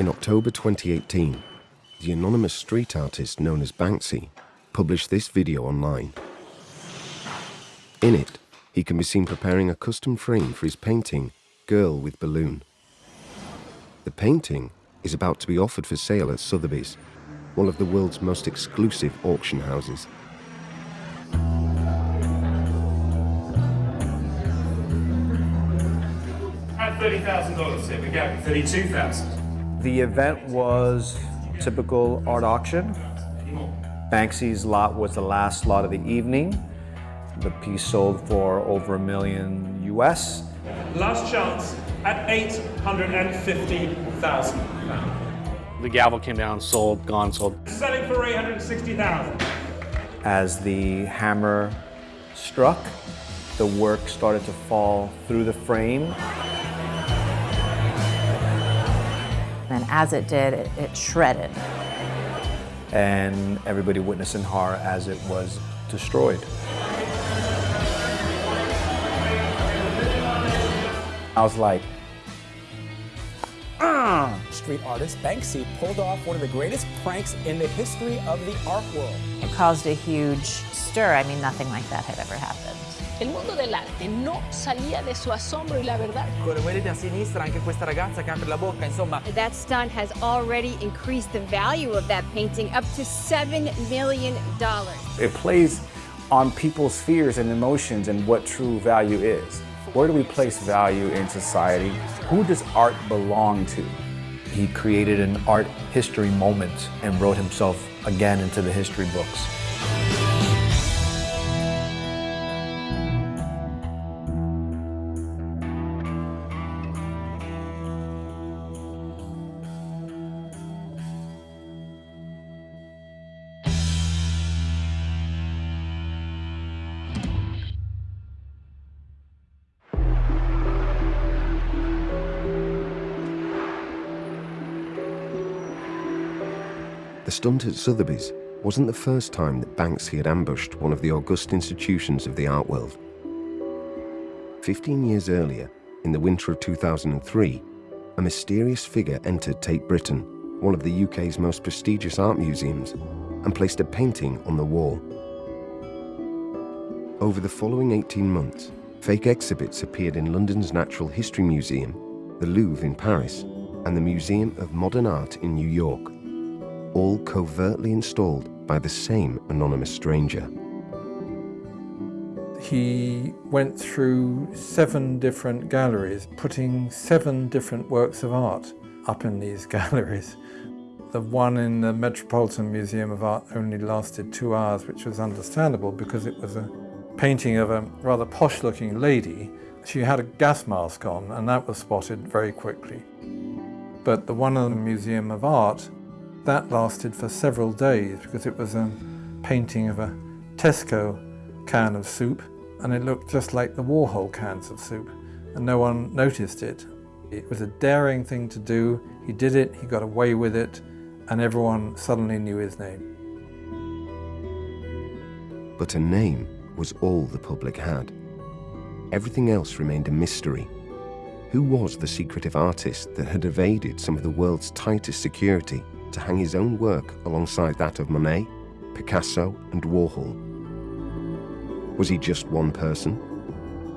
In October 2018, the anonymous street artist known as Banksy published this video online. In it, he can be seen preparing a custom frame for his painting, Girl with Balloon. The painting is about to be offered for sale at Sotheby's, one of the world's most exclusive auction houses. At $30,000 here, we go, 32000 The event was typical art auction. Banksy's lot was the last lot of the evening. The piece sold for over a million US. Last chance at 850,000 pounds. The gavel came down, sold, gone, sold. Selling for 860,000 As the hammer struck, the work started to fall through the frame. And as it did, it, it shredded. and everybody witnessed in horror as it was destroyed. I was like, ah. Street artist Banksy pulled off one of the greatest pranks in the history of the art world. It caused a huge stir. I mean, nothing like that had ever happened. El mundo dell'arte no salía de su asombro y la verdad. Quello vedete a sinistra, anche questa ragazza che apre la bocca, insomma. That stunt has already increased the value of that painting up to $7 million. it plays on people's fears and emotions and what true value is. Where do we place value in society? Who does art belong to? He created an art history moment and wrote himself again into the history books. Stunt at Sotheby's wasn't the first time that Banksy had ambushed one of the august institutions of the art world. Fifteen years earlier, in the winter of 2003, a mysterious figure entered Tate Britain, one of the UK's most prestigious art museums, and placed a painting on the wall. Over the following 18 months, fake exhibits appeared in London's Natural History Museum, the Louvre in Paris, and the Museum of Modern Art in New York, all covertly installed by the same anonymous stranger. He went through seven different galleries, putting seven different works of art up in these galleries. The one in the Metropolitan Museum of Art only lasted two hours, which was understandable because it was a painting of a rather posh-looking lady. She had a gas mask on, and that was spotted very quickly. But the one in the Museum of Art, that lasted for several days because it was a painting of a Tesco can of soup, and it looked just like the Warhol cans of soup, and no one noticed it. It was a daring thing to do. He did it, he got away with it, and everyone suddenly knew his name. But a name was all the public had. Everything else remained a mystery. Who was the secretive artist that had evaded some of the world's tightest security to hang his own work alongside that of Monet, Picasso, and Warhol? Was he just one person?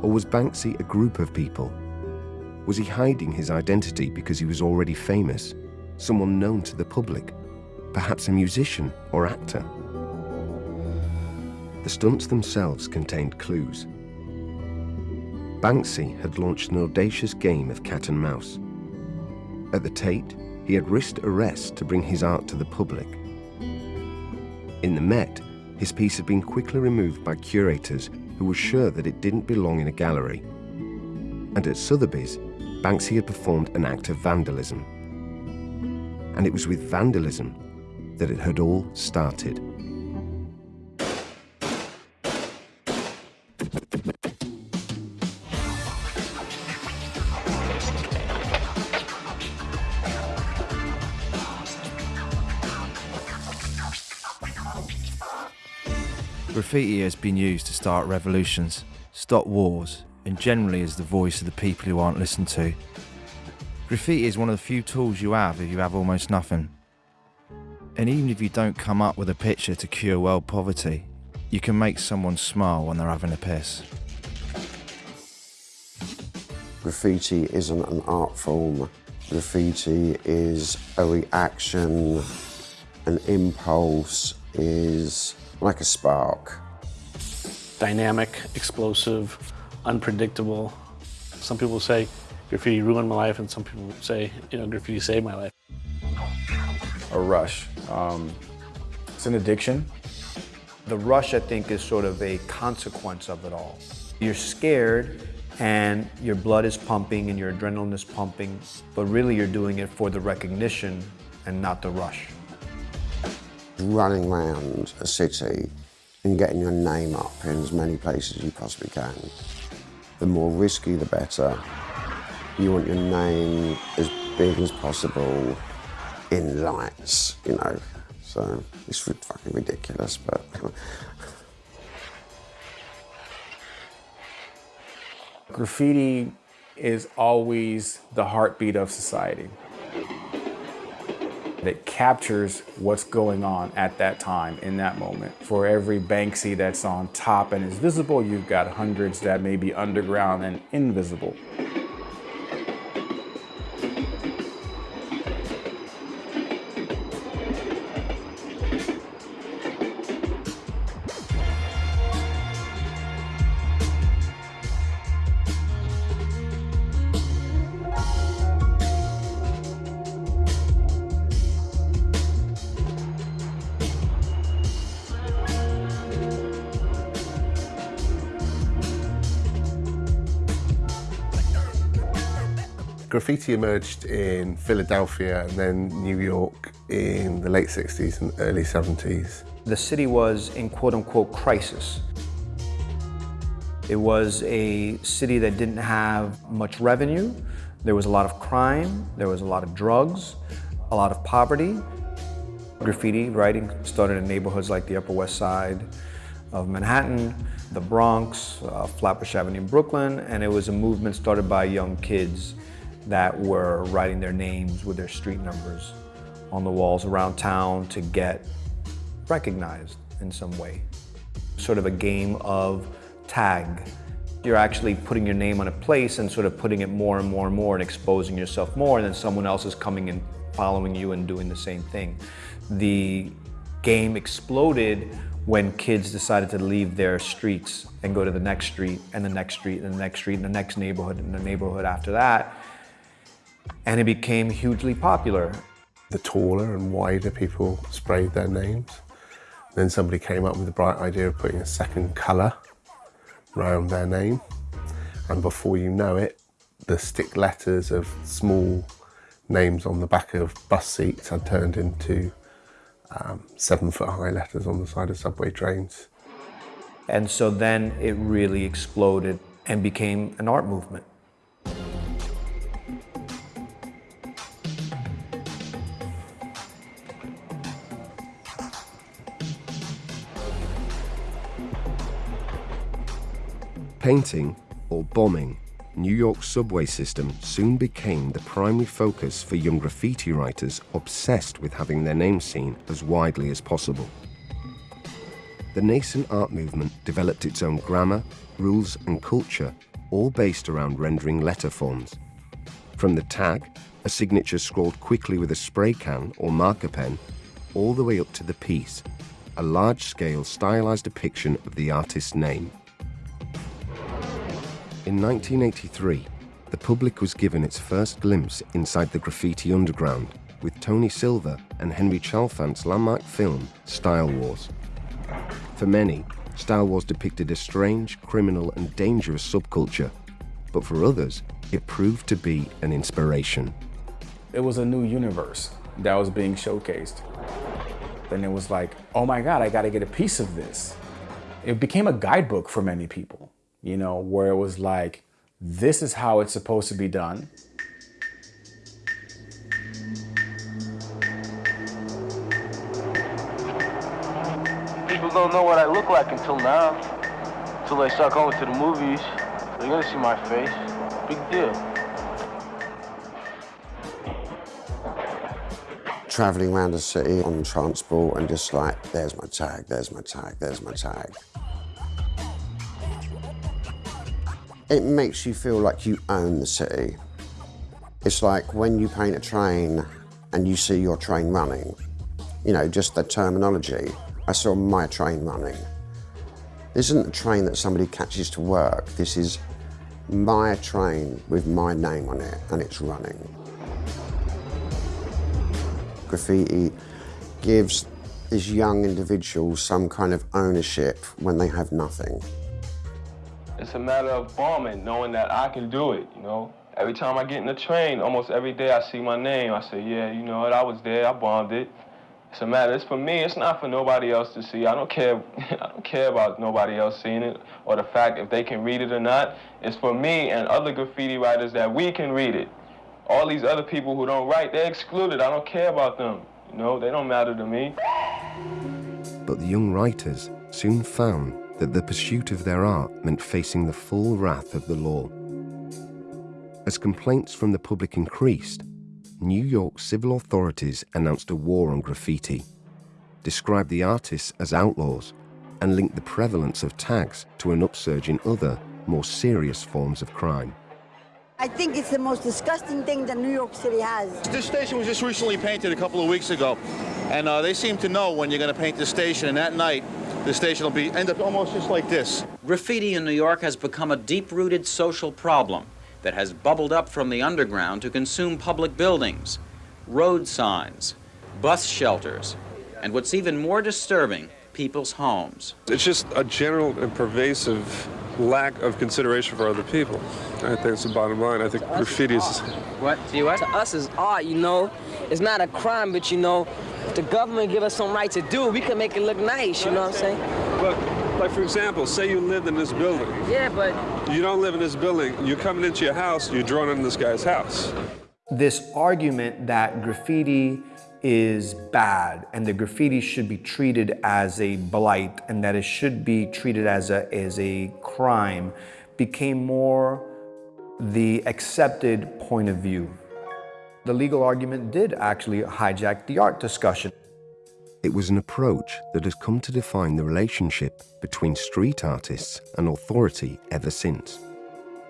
Or was Banksy a group of people? Was he hiding his identity because he was already famous, someone known to the public, perhaps a musician or actor? The stunts themselves contained clues. Banksy had launched an audacious game of cat and mouse. At the Tate, he had risked arrest to bring his art to the public. In the Met, his piece had been quickly removed by curators who were sure that it didn't belong in a gallery. And at Sotheby's, Banksy had performed an act of vandalism. And it was with vandalism that it had all started. Graffiti has been used to start revolutions, stop wars, and generally is the voice of the people who aren't listened to. Graffiti is one of the few tools you have if you have almost nothing. And even if you don't come up with a picture to cure world poverty, you can make someone smile when they're having a piss. Graffiti isn't an art form. Graffiti is a reaction, an impulse, is like a spark. Dynamic, explosive, unpredictable. Some people say graffiti ruined my life, and some people say, you know, graffiti saved my life. A rush. Um, it's an addiction. The rush, I think, is sort of a consequence of it all. You're scared and your blood is pumping and your adrenaline is pumping, but really you're doing it for the recognition and not the rush. Running around a city and getting your name up in as many places as you possibly can. The more risky, the better. You want your name as big as possible in lights, you know. So it's fucking ridiculous, but Graffiti is always the heartbeat of society. It captures what's going on at that time, in that moment. For every Banksy that's on top and is visible, you've got hundreds that may be underground and invisible. Graffiti emerged in Philadelphia and then New York in the late 60s and early 70s. The city was in quote unquote crisis. It was a city that didn't have much revenue. There was a lot of crime, there was a lot of drugs, a lot of poverty. Graffiti writing started in neighborhoods like the Upper West Side of Manhattan, the Bronx, uh, Flatbush Avenue in Brooklyn, and it was a movement started by young kids that were writing their names with their street numbers on the walls around town to get recognized in some way. Sort of a game of tag. You're actually putting your name on a place and sort of putting it more and more and more and exposing yourself more and then someone else is coming and following you and doing the same thing. The game exploded when kids decided to leave their streets and go to the next street and the next street and the next street and the next neighborhood and the neighborhood after that and it became hugely popular. The taller and wider people sprayed their names. Then somebody came up with the bright idea of putting a second colour around their name. And before you know it, the stick letters of small names on the back of bus seats had turned into um, seven foot high letters on the side of subway trains. And so then it really exploded and became an art movement. Painting, or bombing, New York's subway system soon became the primary focus for young graffiti writers obsessed with having their names seen as widely as possible. The nascent art movement developed its own grammar, rules and culture, all based around rendering letter forms. From the tag, a signature scrawled quickly with a spray can or marker pen, all the way up to the piece, a large-scale stylized depiction of the artist's name. In 1983, the public was given its first glimpse inside the graffiti underground with Tony Silver and Henry Chalfant's landmark film Style Wars. For many, Style Wars depicted a strange, criminal and dangerous subculture, but for others, it proved to be an inspiration. It was a new universe that was being showcased. And it was like, oh my God, I gotta get a piece of this. It became a guidebook for many people you know, where it was like, this is how it's supposed to be done. People don't know what I look like until now, until they start going to the movies. They're gonna see my face. Big deal. travelling around the city on transport and just like, there's my tag, there's my tag, there's my tag. It makes you feel like you own the city. It's like when you paint a train and you see your train running, you know, just the terminology. I saw my train running. This isn't a train that somebody catches to work. This is my train with my name on it and it's running. Graffiti gives these young individuals some kind of ownership when they have nothing. It's a matter of bombing, knowing that I can do it, you know? Every time I get in the train, almost every day I see my name, I say, yeah, you know what, I was there, I bombed it. It's a matter, it's for me, it's not for nobody else to see. I don't care, I don't care about nobody else seeing it or the fact if they can read it or not. It's for me and other graffiti writers that we can read it. All these other people who don't write, they're excluded. I don't care about them. You know, they don't matter to me. But the young writers soon found that the pursuit of their art meant facing the full wrath of the law. As complaints from the public increased, New York civil authorities announced a war on graffiti, described the artists as outlaws, and linked the prevalence of tags to an upsurge in other, more serious forms of crime. I think it's the most disgusting thing that New York City has. This station was just recently painted a couple of weeks ago, and uh, they seem to know when you're going to paint the station, and that night, the station will be end up almost just like this. Graffiti in New York has become a deep-rooted social problem that has bubbled up from the underground to consume public buildings, road signs, bus shelters, and what's even more disturbing, people's homes. It's just a general and pervasive lack of consideration for other people. I think it's the bottom line. I think graffiti is... What? See what? To us is art, you know. It's not a crime, but you know, if the government give us some right to do, we can make it look nice, you know what I'm saying? But, like for example, say you lived in this building. Yeah, but... You don't live in this building. You're coming into your house, you're drawing in this guy's house. This argument that graffiti is bad and the graffiti should be treated as a blight and that it should be treated as a, as a crime became more the accepted point of view. The legal argument did actually hijack the art discussion. It was an approach that has come to define the relationship between street artists and authority ever since,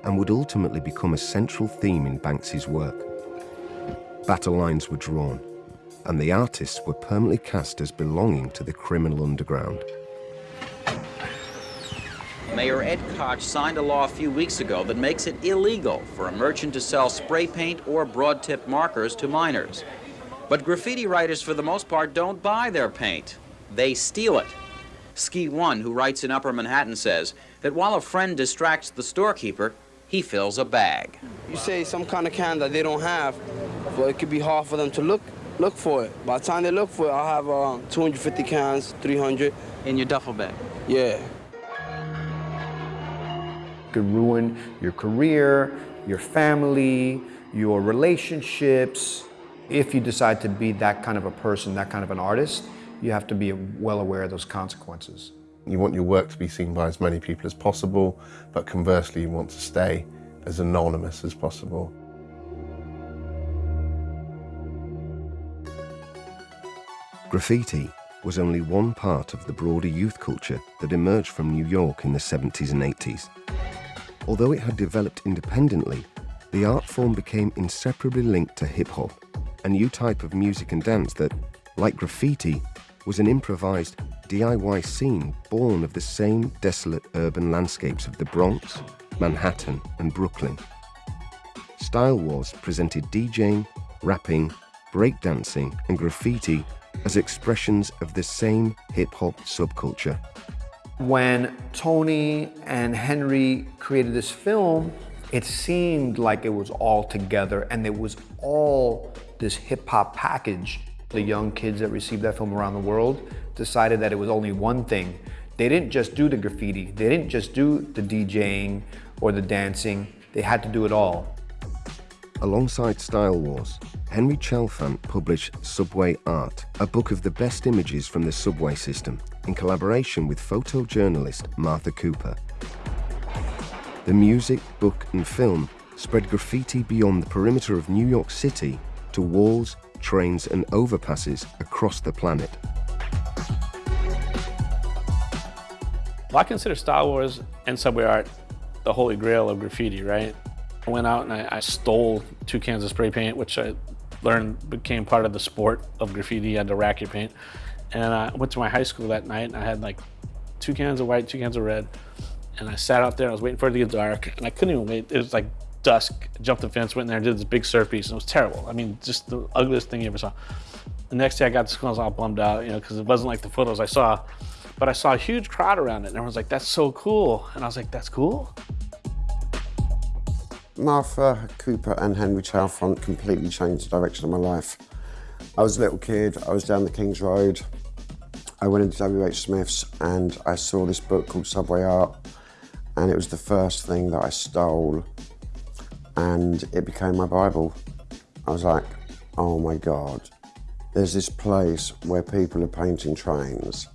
and would ultimately become a central theme in Banksy's work. Battle lines were drawn, and the artists were permanently cast as belonging to the criminal underground. Mayor Ed Koch signed a law a few weeks ago that makes it illegal for a merchant to sell spray paint or broad-tip markers to minors. But graffiti writers, for the most part, don't buy their paint. They steal it. Ski One, who writes in Upper Manhattan, says that while a friend distracts the storekeeper, he fills a bag. You say some kind of can that they don't have, well, it could be hard for them to look look for it. By the time they look for it, I'll have uh, 250 cans, 300. In your duffel bag? Yeah. Could ruin your career, your family, your relationships. If you decide to be that kind of a person, that kind of an artist, you have to be well aware of those consequences. You want your work to be seen by as many people as possible, but conversely, you want to stay as anonymous as possible. Graffiti was only one part of the broader youth culture that emerged from New York in the 70s and 80s. Although it had developed independently, the art form became inseparably linked to hip hop, a new type of music and dance that, like graffiti, was an improvised DIY scene born of the same desolate urban landscapes of the Bronx, Manhattan, and Brooklyn. Style Wars presented DJing, rapping, breakdancing, and graffiti as expressions of the same hip hop subculture. When Tony and Henry created this film, it seemed like it was all together and it was all this hip hop package. The young kids that received that film around the world decided that it was only one thing. They didn't just do the graffiti, they didn't just do the DJing or the dancing, they had to do it all. Alongside Style Wars, Henry Chalfant published Subway Art, a book of the best images from the subway system, in collaboration with photojournalist Martha Cooper. The music, book, and film spread graffiti beyond the perimeter of New York City to walls, trains and overpasses across the planet. Well, I consider Style Wars and subway art the holy grail of graffiti, right? I went out and I, I, stole two cans of spray paint, which I learned became part of the sport of graffiti. You had to rack your paint. And I went to my high school that night and I had like two cans of white, two cans of red. And I sat out there, I was waiting for it to get dark, and I couldn't even wait. It was like dusk. Jumped the fence, went in there, and did this big surf piece, and it was terrible. I mean, just the ugliest thing you ever saw. The next day I got to school, I was all bummed out, you know, because it wasn't like the photos I saw. But I saw a huge crowd around it, and everyone's like, that's so cool. And I was like, that's cool? Martha Cooper and Henry Chalfant completely changed the direction of my life. I was a little kid, I was down the King's Road. I went into W.H. Smith's and I saw this book called Subway Art and it was the first thing that I stole and it became my Bible. I was like, oh my God, there's this place where people are painting trains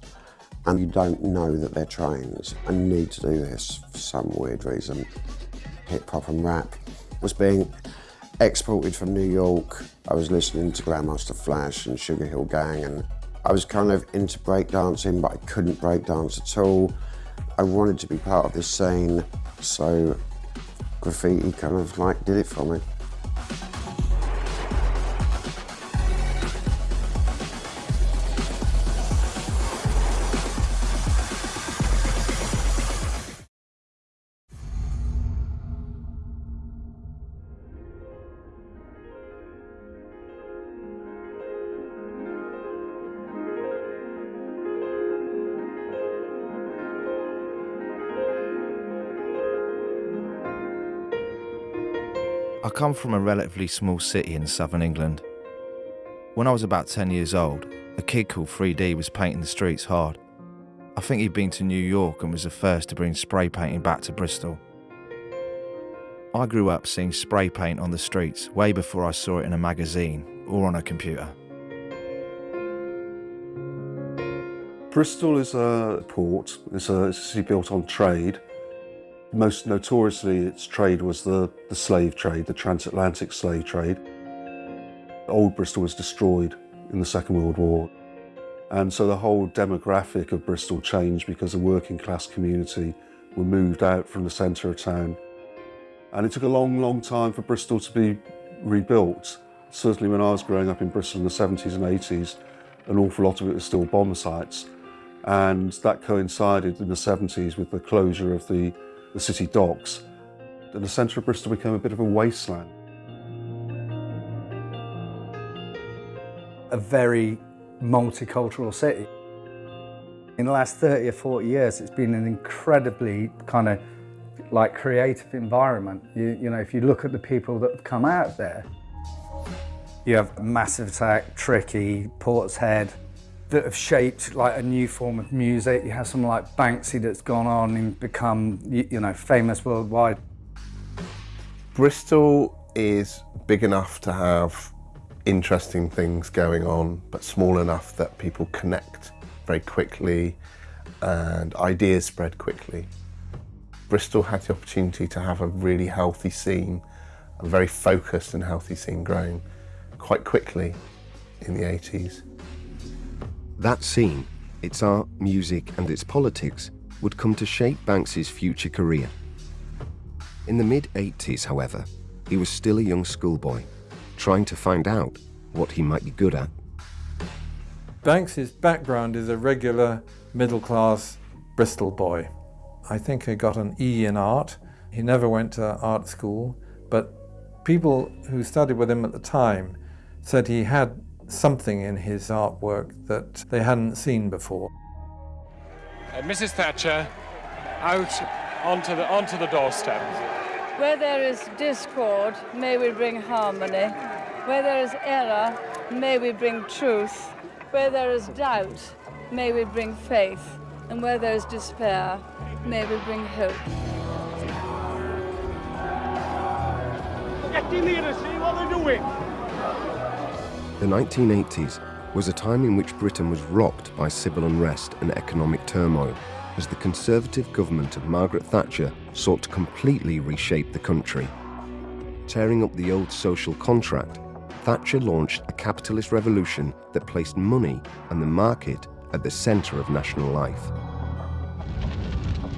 and you don't know that they're trains. and need to do this for some weird reason. Hip hop and rap was being exported from New York. I was listening to Grandmaster Flash and Sugar Hill Gang and I was kind of into breakdancing but I couldn't breakdance at all. I wanted to be part of this scene so graffiti kind of like did it for me. Come from a relatively small city in southern England. When I was about 10 years old, a kid called 3D was painting the streets hard. I think he'd been to New York and was the first to bring spray painting back to Bristol. I grew up seeing spray paint on the streets way before I saw it in a magazine or on a computer. Bristol is a port, it's a, it's a city built on trade. Most notoriously, its trade was the, the slave trade, the transatlantic slave trade. Old Bristol was destroyed in the Second World War. And so the whole demographic of Bristol changed because the working class community were moved out from the centre of town. And it took a long, long time for Bristol to be rebuilt. Certainly when I was growing up in Bristol in the 70s and 80s, an awful lot of it was still bomb sites. And that coincided in the 70s with the closure of the the city docks, and the centre of Bristol became a bit of a wasteland. A very multicultural city. In the last 30 or 40 years, it's been an incredibly kind of like creative environment. You, you know, if you look at the people that have come out there, you have Massive Attack, Tricky, Portishead, that have shaped like a new form of music. You have someone like Banksy that's gone on and become, you know, famous worldwide. Bristol is big enough to have interesting things going on, but small enough that people connect very quickly and ideas spread quickly. Bristol had the opportunity to have a really healthy scene, a very focused and healthy scene growing quite quickly in the 80s. That scene, its art, music, and its politics would come to shape Banksy's future career. In the mid 80s, however, he was still a young schoolboy, trying to find out what he might be good at. Banksy's background is a regular middle class Bristol boy. I think he got an E in art. He never went to art school, but people who studied with him at the time said he had something in his artwork that they hadn't seen before. Uh, Mrs. Thatcher, out onto the, onto the doorstep. Where there is discord, may we bring harmony. Where there is error, may we bring truth. Where there is doubt, may we bring faith. And where there is despair, may we bring hope. Get in here to see what they're doing. The 1980s was a time in which Britain was rocked by civil unrest and economic turmoil as the Conservative government of Margaret Thatcher sought to completely reshape the country. Tearing up the old social contract, Thatcher launched a capitalist revolution that placed money and the market at the centre of national life.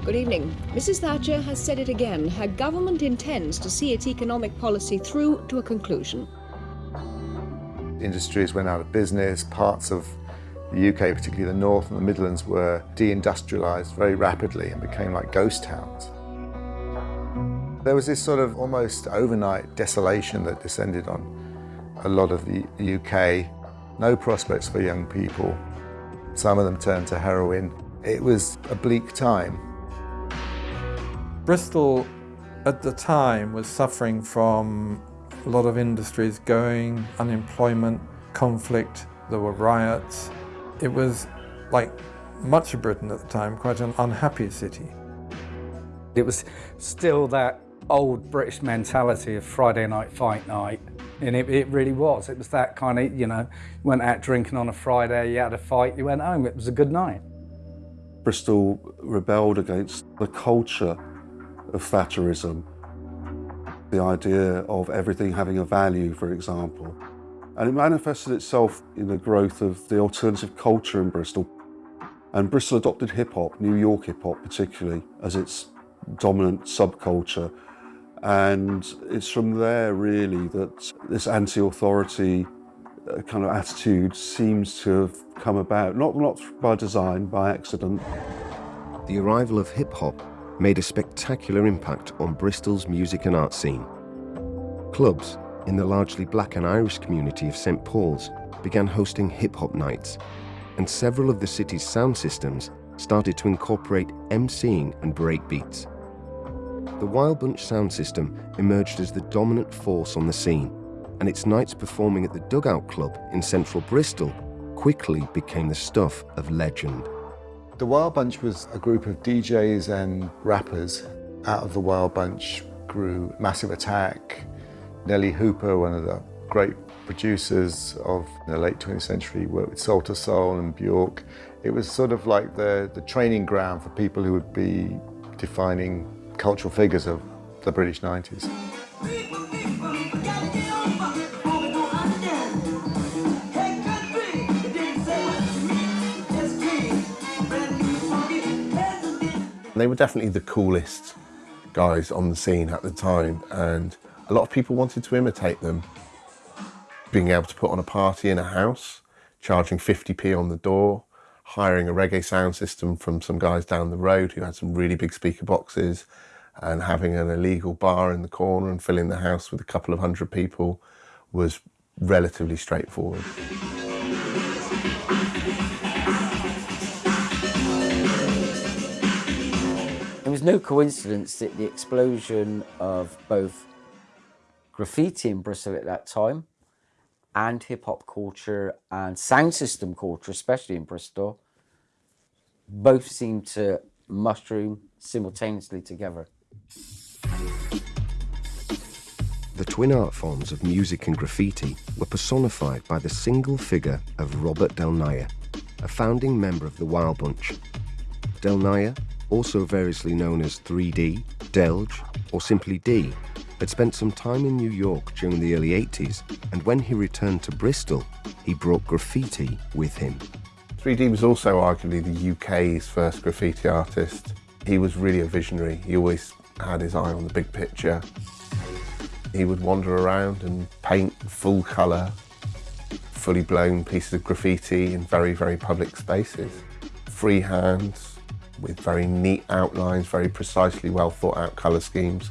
Good evening. Mrs. Thatcher has said it again. Her government intends to see its economic policy through to a conclusion. Industries went out of business, parts of the UK, particularly the North and the Midlands, were deindustrialised very rapidly and became like ghost towns. There was this sort of almost overnight desolation that descended on a lot of the UK. No prospects for young people. Some of them turned to heroin. It was a bleak time. Bristol at the time was suffering from a lot of industries going, unemployment, conflict, there were riots. It was, like much of Britain at the time, quite an unhappy city. It was still that old British mentality of Friday night fight night. And it, it really was. It was that kind of, you know, went out drinking on a Friday, you had a fight, you went home. It was a good night. Bristol rebelled against the culture of Thatcherism, the idea of everything having a value, for example. And it manifested itself in the growth of the alternative culture in Bristol. And Bristol adopted hip hop, New York hip hop particularly, as its dominant subculture. And it's from there really that this anti-authority uh, kind of attitude seems to have come about, not, not by design, by accident. The arrival of hip hop made a spectacular impact on Bristol's music and art scene. Clubs in the largely black and Irish community of St Paul's began hosting hip hop nights, and several of the city's sound systems started to incorporate MCing and breakbeats. The Wild Bunch sound system emerged as the dominant force on the scene, and its nights performing at the Dugout Club in central Bristol quickly became the stuff of legend. The Wild Bunch was a group of DJs and rappers. Out of the Wild Bunch grew Massive Attack, Nellee Hooper, one of the great producers of the late 20th century, worked with Soul II Soul and Bjork. It was sort of like the, the training ground for people who would be defining cultural figures of the British 90s. They were definitely the coolest guys on the scene at the time and a lot of people wanted to imitate them. Being able to put on a party in a house, charging 50p on the door, hiring a reggae sound system from some guys down the road who had some really big speaker boxes and having an illegal bar in the corner and filling the house with a couple of hundred people was relatively straightforward. Was no coincidence that the explosion of both graffiti in Bristol at that time and hip hop culture and sound system culture, especially in Bristol, both seemed to mushroom simultaneously together. The twin art forms of music and graffiti were personified by the single figure of Robert Del Naja, a founding member of the Wild Bunch. Del Naja also variously known as 3D, Delge, or simply D, had spent some time in New York during the early 80s, and when he returned to Bristol, he brought graffiti with him. 3D was also arguably the UK's first graffiti artist. He was really a visionary. He always had his eye on the big picture. He would wander around and paint full colour, fully blown pieces of graffiti in very, very public spaces. Free hands, with very neat outlines, very precisely well thought out colour schemes.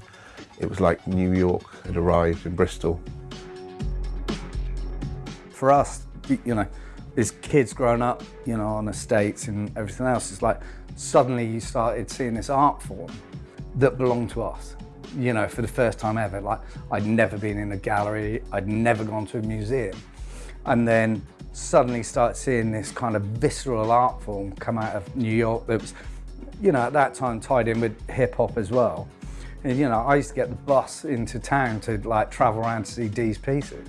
It was like New York had arrived in Bristol. For us, you know, as kids growing up, you know, on estates and everything else, it's like suddenly you started seeing this art form that belonged to us. You know, for the first time ever, like I'd never been in a gallery, I'd never gone to a museum. And then suddenly start seeing this kind of visceral art form come out of New York that was you know, at that time tied in with hip hop as well. And, you know, I used to get the bus into town to like travel around to see Dee's pieces.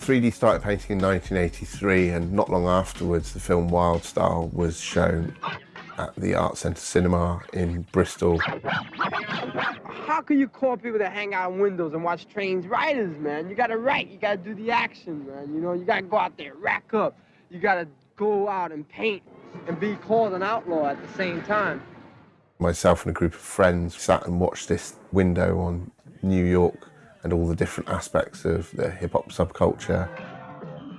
3D started painting in 1983 and not long afterwards the film Wild Style was shown at the Art Centre Cinema in Bristol. How can you call people that hang out in windows and watch trains riders, man? You gotta write, you gotta do the action, man. You know, you gotta go out there, rack up. You gotta go out and paint and be called an outlaw at the same time. Myself and a group of friends sat and watched this window on New York and all the different aspects of the hip hop subculture.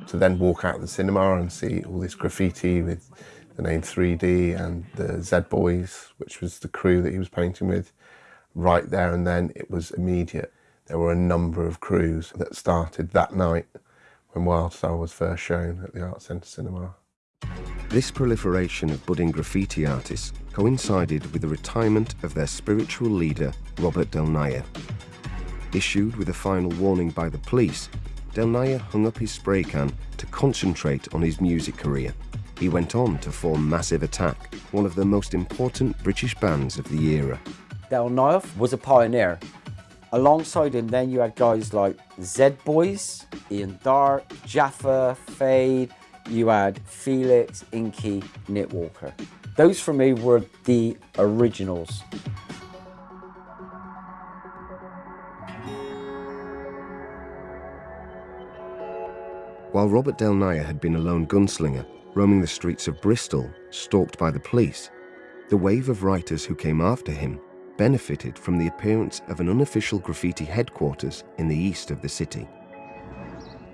To then walk out of the cinema and see all this graffiti with the name 3D and the Z Boys, which was the crew that he was painting with, right there and then it was immediate. There were a number of crews that started that night when Wild Style was first shown at the Art Centre Cinema. This proliferation of budding graffiti artists coincided with the retirement of their spiritual leader, Robert Del Naja. Issued with a final warning by the police, Del Naja hung up his spray can to concentrate on his music career. He went on to form Massive Attack, one of the most important British bands of the era. Del Naja was a pioneer. Alongside him, then you had guys like Z Boys, Ian Darke, Jaffa, Fade, you had Felix, Inky, Nick Walker. Those for me were the originals. While Robert Del Naja had been a lone gunslinger, roaming the streets of Bristol, stalked by the police, the wave of writers who came after him benefited from the appearance of an unofficial graffiti headquarters in the east of the city.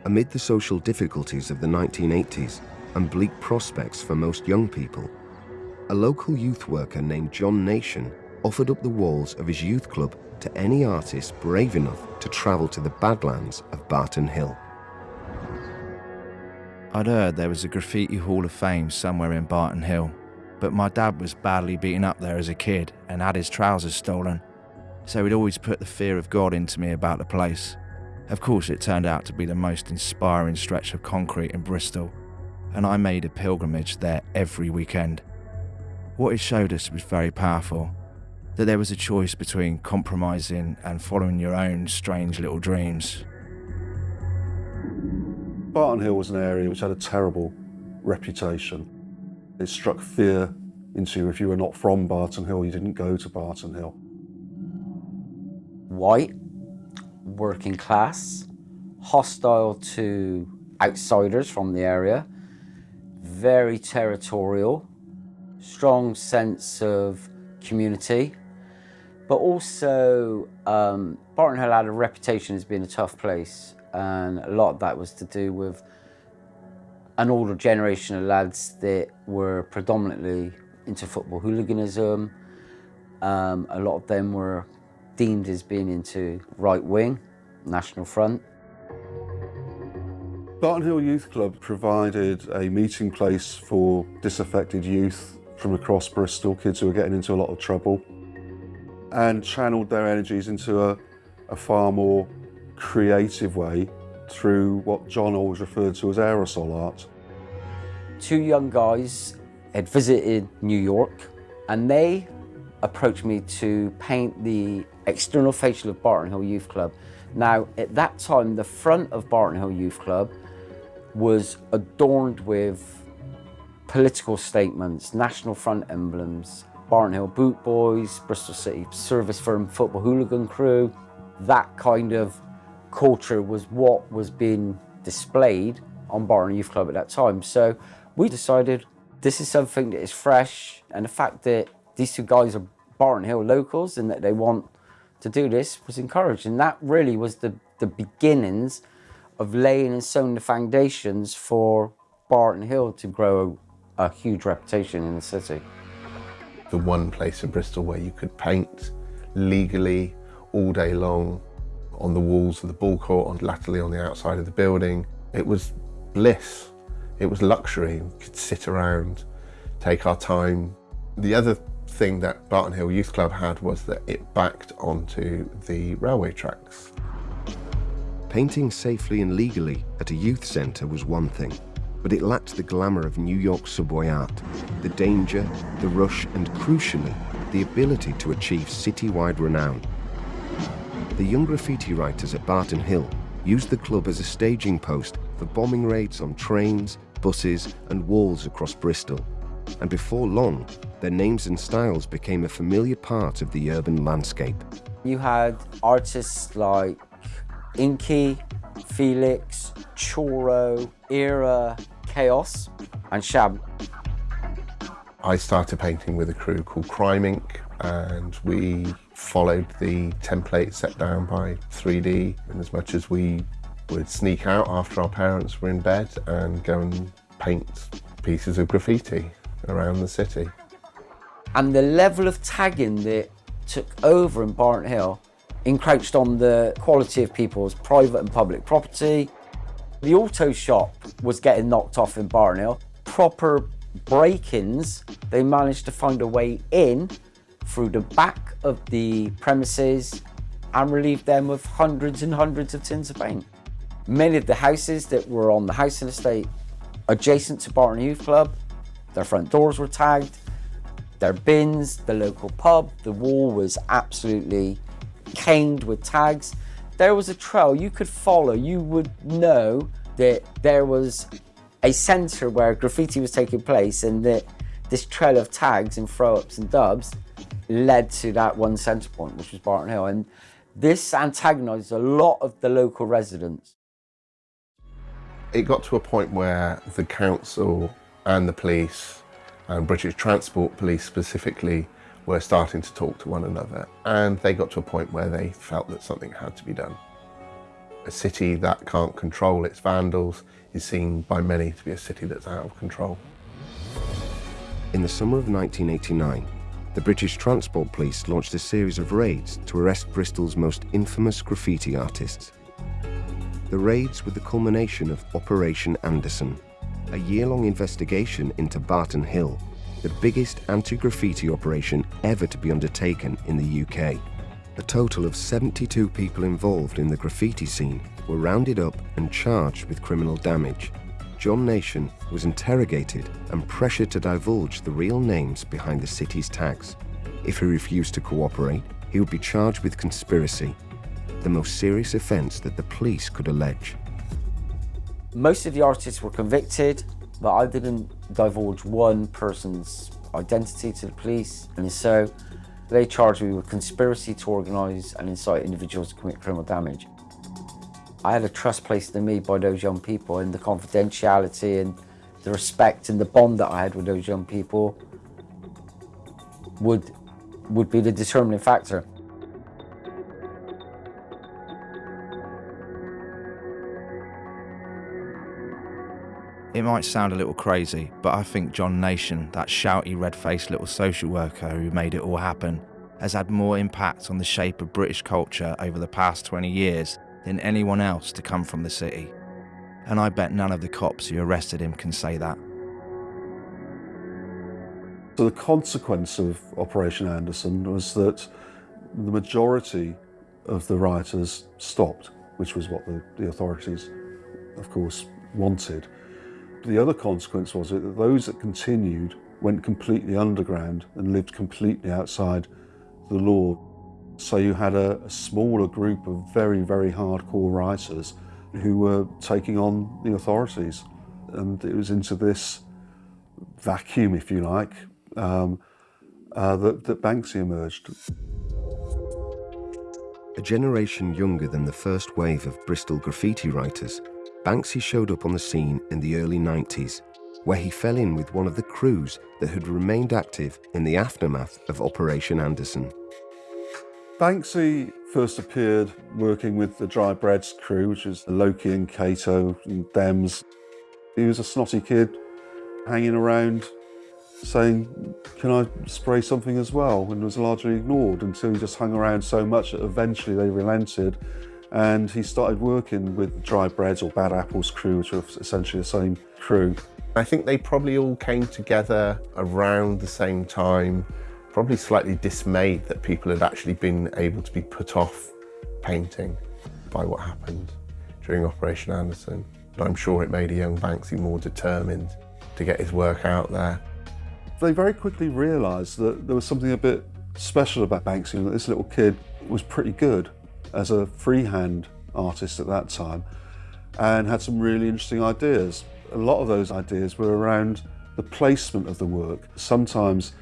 Amid the social difficulties of the 1980s and bleak prospects for most young people, a local youth worker named John Nation offered up the walls of his youth club to any artist brave enough to travel to the Badlands of Barton Hill. I'd heard there was a graffiti hall of fame somewhere in Barton Hill, but my dad was badly beaten up there as a kid and had his trousers stolen, so he'd always put the fear of God into me about the place. Of course, it turned out to be the most inspiring stretch of concrete in Bristol, and I made a pilgrimage there every weekend. What it showed us was very powerful that there was a choice between compromising and following your own strange little dreams. Barton Hill was an area which had a terrible reputation. It struck fear into you if you were not from Barton Hill, you didn't go to Barton Hill. White, working class, hostile to outsiders from the area, very territorial, strong sense of community, but also um, Barton Hill had a reputation as being a tough place and a lot of that was to do with an older generation of lads that were predominantly into football hooliganism. Um, a lot of them were deemed as being into right wing, National Front. Barton Hill Youth Club provided a meeting place for disaffected youth from across Bristol, kids who were getting into a lot of trouble, and channeled their energies into a, a far more creative way through what John always referred to as aerosol art. Two young guys had visited New York and they approached me to paint the external facial of Barton Hill Youth Club. Now, at that time, the front of Barton Hill Youth Club was adorned with political statements, National Front emblems, Barton Hill Boot Boys, Bristol City Service Firm Football Hooligan Crew, that kind of culture was what was being displayed on Barton Youth Club at that time. So we decided this is something that is fresh and the fact that these two guys are Barton Hill locals and that they want to do this was encouraged. And that really was the, the beginnings of laying and sowing the foundations for Barton Hill to grow a, a huge reputation in the city. The one place in Bristol where you could paint legally all day long on the walls of the ball court, on latterly on the outside of the building. It was bliss. It was luxury. We could sit around, take our time. The other thing that Barton Hill Youth Club had was that it backed onto the railway tracks. Painting safely and legally at a youth centre was one thing, but it lacked the glamour of New York subway art, the danger, the rush, and crucially, the ability to achieve city-wide renown the young graffiti writers at Barton Hill used the club as a staging post for bombing raids on trains, buses and walls across Bristol. and before long, their names and styles became a familiar part of the urban landscape. You had artists like Inky, Felix, Choro, Era, Chaos, and Shab. I started painting with a crew called Crime Inc. and we followed the template set down by 3D in as much as we would sneak out after our parents were in bed and go and paint pieces of graffiti around the city. And the level of tagging that took over in Barton Hill encroached on the quality of people's private and public property. The auto shop was getting knocked off in Barton Hill. Proper break-ins, they managed to find a way in through the back of the premises and relieved them of hundreds and hundreds of tins of paint. Many of the houses that were on the housing estate adjacent to Barton Youth Club, their front doors were tagged, their bins, the local pub, the wall was absolutely caned with tags. There was a trail you could follow. You would know that there was a centre where graffiti was taking place and that this trail of tags and throw-ups and dubs led to that one centre point, which was Barton Hill. And this antagonised a lot of the local residents. It got to a point where the council and the police and British Transport Police specifically were starting to talk to one another and they got to a point where they felt that something had to be done. A city that can't control its vandals is seen by many to be a city that's out of control. In the summer of 1989, the British Transport Police launched a series of raids to arrest Bristol's most infamous graffiti artists. The raids were the culmination of Operation Anderson, a year-long investigation into Barton Hill, the biggest anti-graffiti operation ever to be undertaken in the UK. A total of 72 people involved in the graffiti scene were rounded up and charged with criminal damage. John Nation was interrogated and pressured to divulge the real names behind the city's tags. If he refused to cooperate, he would be charged with conspiracy, the most serious offence that the police could allege. Most of the artists were convicted, but I didn't divulge one person's identity to the police. And so they charged me with conspiracy to organise and incite individuals to commit criminal damage. I had a trust placed in me by those young people and the confidentiality and the respect and the bond that I had with those young people would, would be the determining factor. It might sound a little crazy, but I think John Nation, that shouty, red-faced little social worker who made it all happen, has had more impact on the shape of British culture over the past 20 years than anyone else to come from the city. And I bet none of the cops who arrested him can say that. So the consequence of Operation Anderson was that the majority of the rioters stopped, which was what the, the authorities, of course, wanted. The other consequence was that those that continued went completely underground and lived completely outside the law. So you had a, a smaller group of very, very hardcore writers who were taking on the authorities. And it was into this vacuum, if you like, um, uh, that, that Banksy emerged. A generation younger than the first wave of Bristol graffiti writers, Banksy showed up on the scene in the early 90s, where he fell in with one of the crews that had remained active in the aftermath of Operation Anderson. Banksy first appeared working with the Dry Breads crew, which is Loki and Kato and Dems. He was a snotty kid hanging around saying, can I spray something as well? And was largely ignored until he just hung around so much that eventually they relented and he started working with Dry Breads or Bad Apples crew, which are essentially the same crew. I think they probably all came together around the same time, probably slightly dismayed that people had actually been able to be put off painting by what happened during Operation Anderson. But I'm sure it made a young Banksy more determined to get his work out there. They very quickly realised that there was something a bit special about Banksy and that this little kid was pretty good as a freehand artist at that time and had some really interesting ideas. A lot of those ideas were around the placement of the work. Sometimes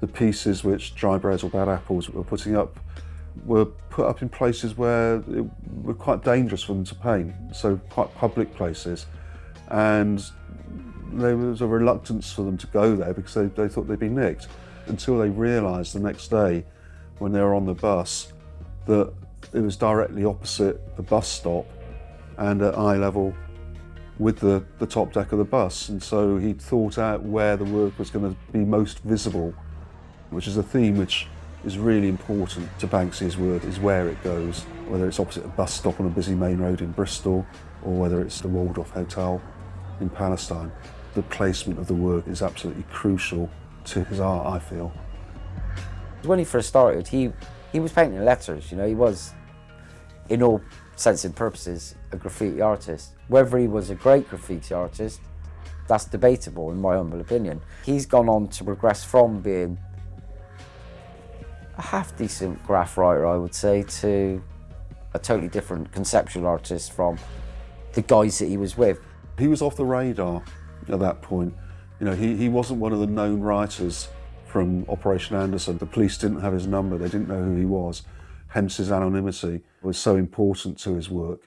the pieces which Dry Breads or Bad Apples were putting up were put up in places where it were quite dangerous for them to paint, so quite public places. And there was a reluctance for them to go there because they, they thought they'd be nicked until they realised the next day when they were on the bus that it was directly opposite the bus stop and at eye level with the, the top deck of the bus. And so he thought out where the work was going to be most visible, which is a theme which is really important to Banksy's work, is where it goes, whether it's opposite a bus stop on a busy main road in Bristol or whether it's the Walled Off Hotel in Palestine. The placement of the work is absolutely crucial to his art, I feel. When he first started, he, he was painting letters, you know, he was, in all sense and purposes, a graffiti artist. Whether he was a great graffiti artist, that's debatable in my humble opinion. He's gone on to progress from being a half decent graff writer, I would say, to a totally different conceptual artist from the guys that he was with. He was off the radar at that point. You know, he, he wasn't one of the known writers from Operation Anderson. The police didn't have his number, they didn't know who he was, hence his anonymity was so important to his work.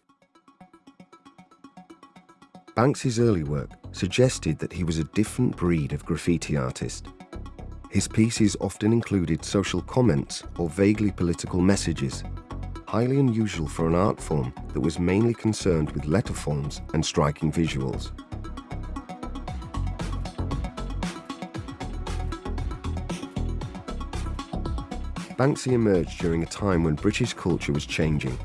Banksy's early work suggested that he was a different breed of graffiti artist. His pieces often included social comments or vaguely political messages, highly unusual for an art form that was mainly concerned with letter forms and striking visuals. Banksy emerged during a time when British culture was changing.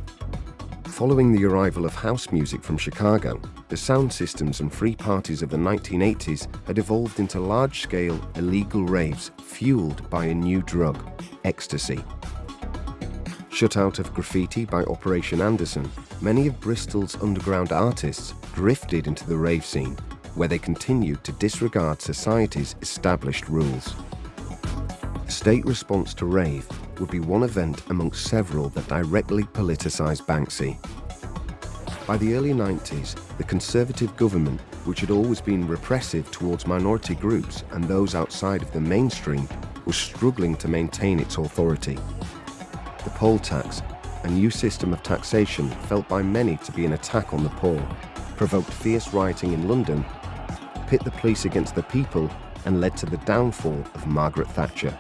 Following the arrival of house music from Chicago, the sound systems and free parties of the 1980s had evolved into large-scale illegal raves fueled by a new drug, ecstasy. Shut out of graffiti by Operation Anderson, many of Bristol's underground artists drifted into the rave scene, where they continued to disregard society's established rules. The state response to rave would be one event amongst several that directly politicised Banksy. By the early 90s, the Conservative government, which had always been repressive towards minority groups and those outside of the mainstream, was struggling to maintain its authority. The poll tax, a new system of taxation felt by many to be an attack on the poor, provoked fierce rioting in London, pit the police against the people, and led to the downfall of Margaret Thatcher.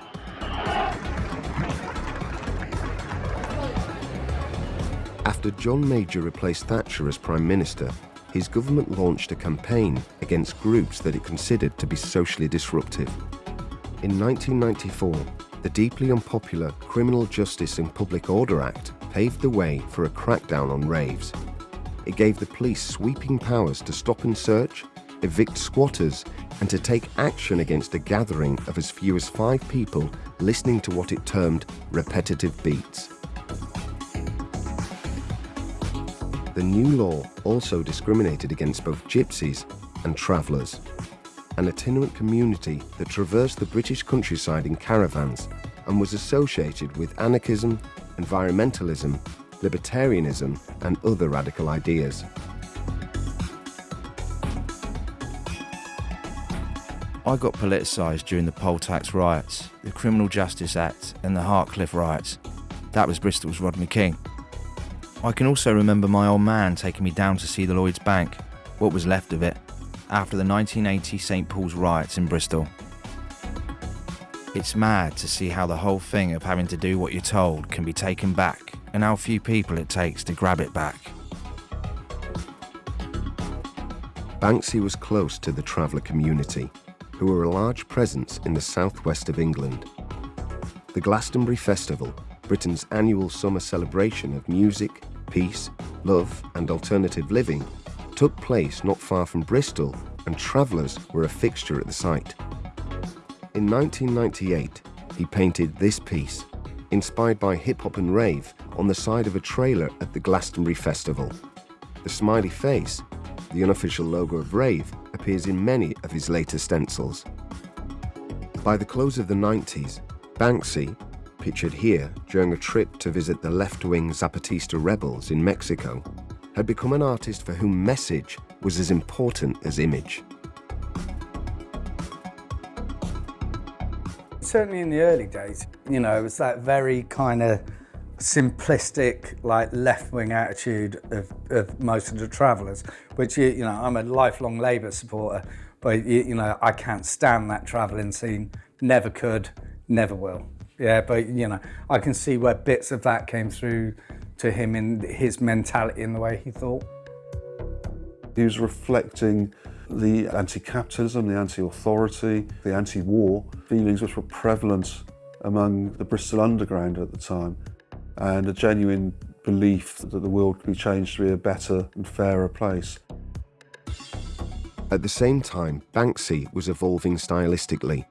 After John Major replaced Thatcher as Prime Minister, his government launched a campaign against groups that it considered to be socially disruptive. In 1994, the deeply unpopular Criminal Justice and Public Order Act paved the way for a crackdown on raves. It gave the police sweeping powers to stop and search, evict squatters, and to take action against a gathering of as few as five people listening to what it termed repetitive beats. The new law also discriminated against both gypsies and travellers, an itinerant community that traversed the British countryside in caravans and was associated with anarchism, environmentalism, libertarianism and other radical ideas. I got politicised during the poll tax riots, the Criminal Justice Act and the Hartcliffe riots. That was Bristol's Rodney King. I can also remember my old man taking me down to see the Lloyds Bank, what was left of it, after the 1980 St Paul's riots in Bristol. It's mad to see how the whole thing of having to do what you're told can be taken back and how few people it takes to grab it back. Banksy was close to the traveller community, who were a large presence in the southwest of England. The Glastonbury Festival, Britain's annual summer celebration of music, peace, love and alternative living took place not far from Bristol and travellers were a fixture at the site. In 1998, he painted this piece, inspired by hip-hop and rave, on the side of a trailer at the Glastonbury Festival. The smiley face, the unofficial logo of rave, appears in many of his later stencils. By the close of the 90s, Banksy, pictured here during a trip to visit the left-wing Zapatista rebels in Mexico, had become an artist for whom message was as important as image. certainly in the early days, you know, it was that very kind of simplistic, like left-wing attitude of, of most of the travellers, which, you, you know, I'm a lifelong Labour supporter, but, you, you know, I can't stand that travelling scene. Never could, never will. Yeah, but, you know, I can see where bits of that came through to him in his mentality and the way he thought. He was reflecting the anti-capitalism, the anti-authority, the anti-war feelings which were prevalent among the Bristol Underground at the time and a genuine belief that the world could be changed to be a better and fairer place. At the same time, Banksy was evolving stylistically.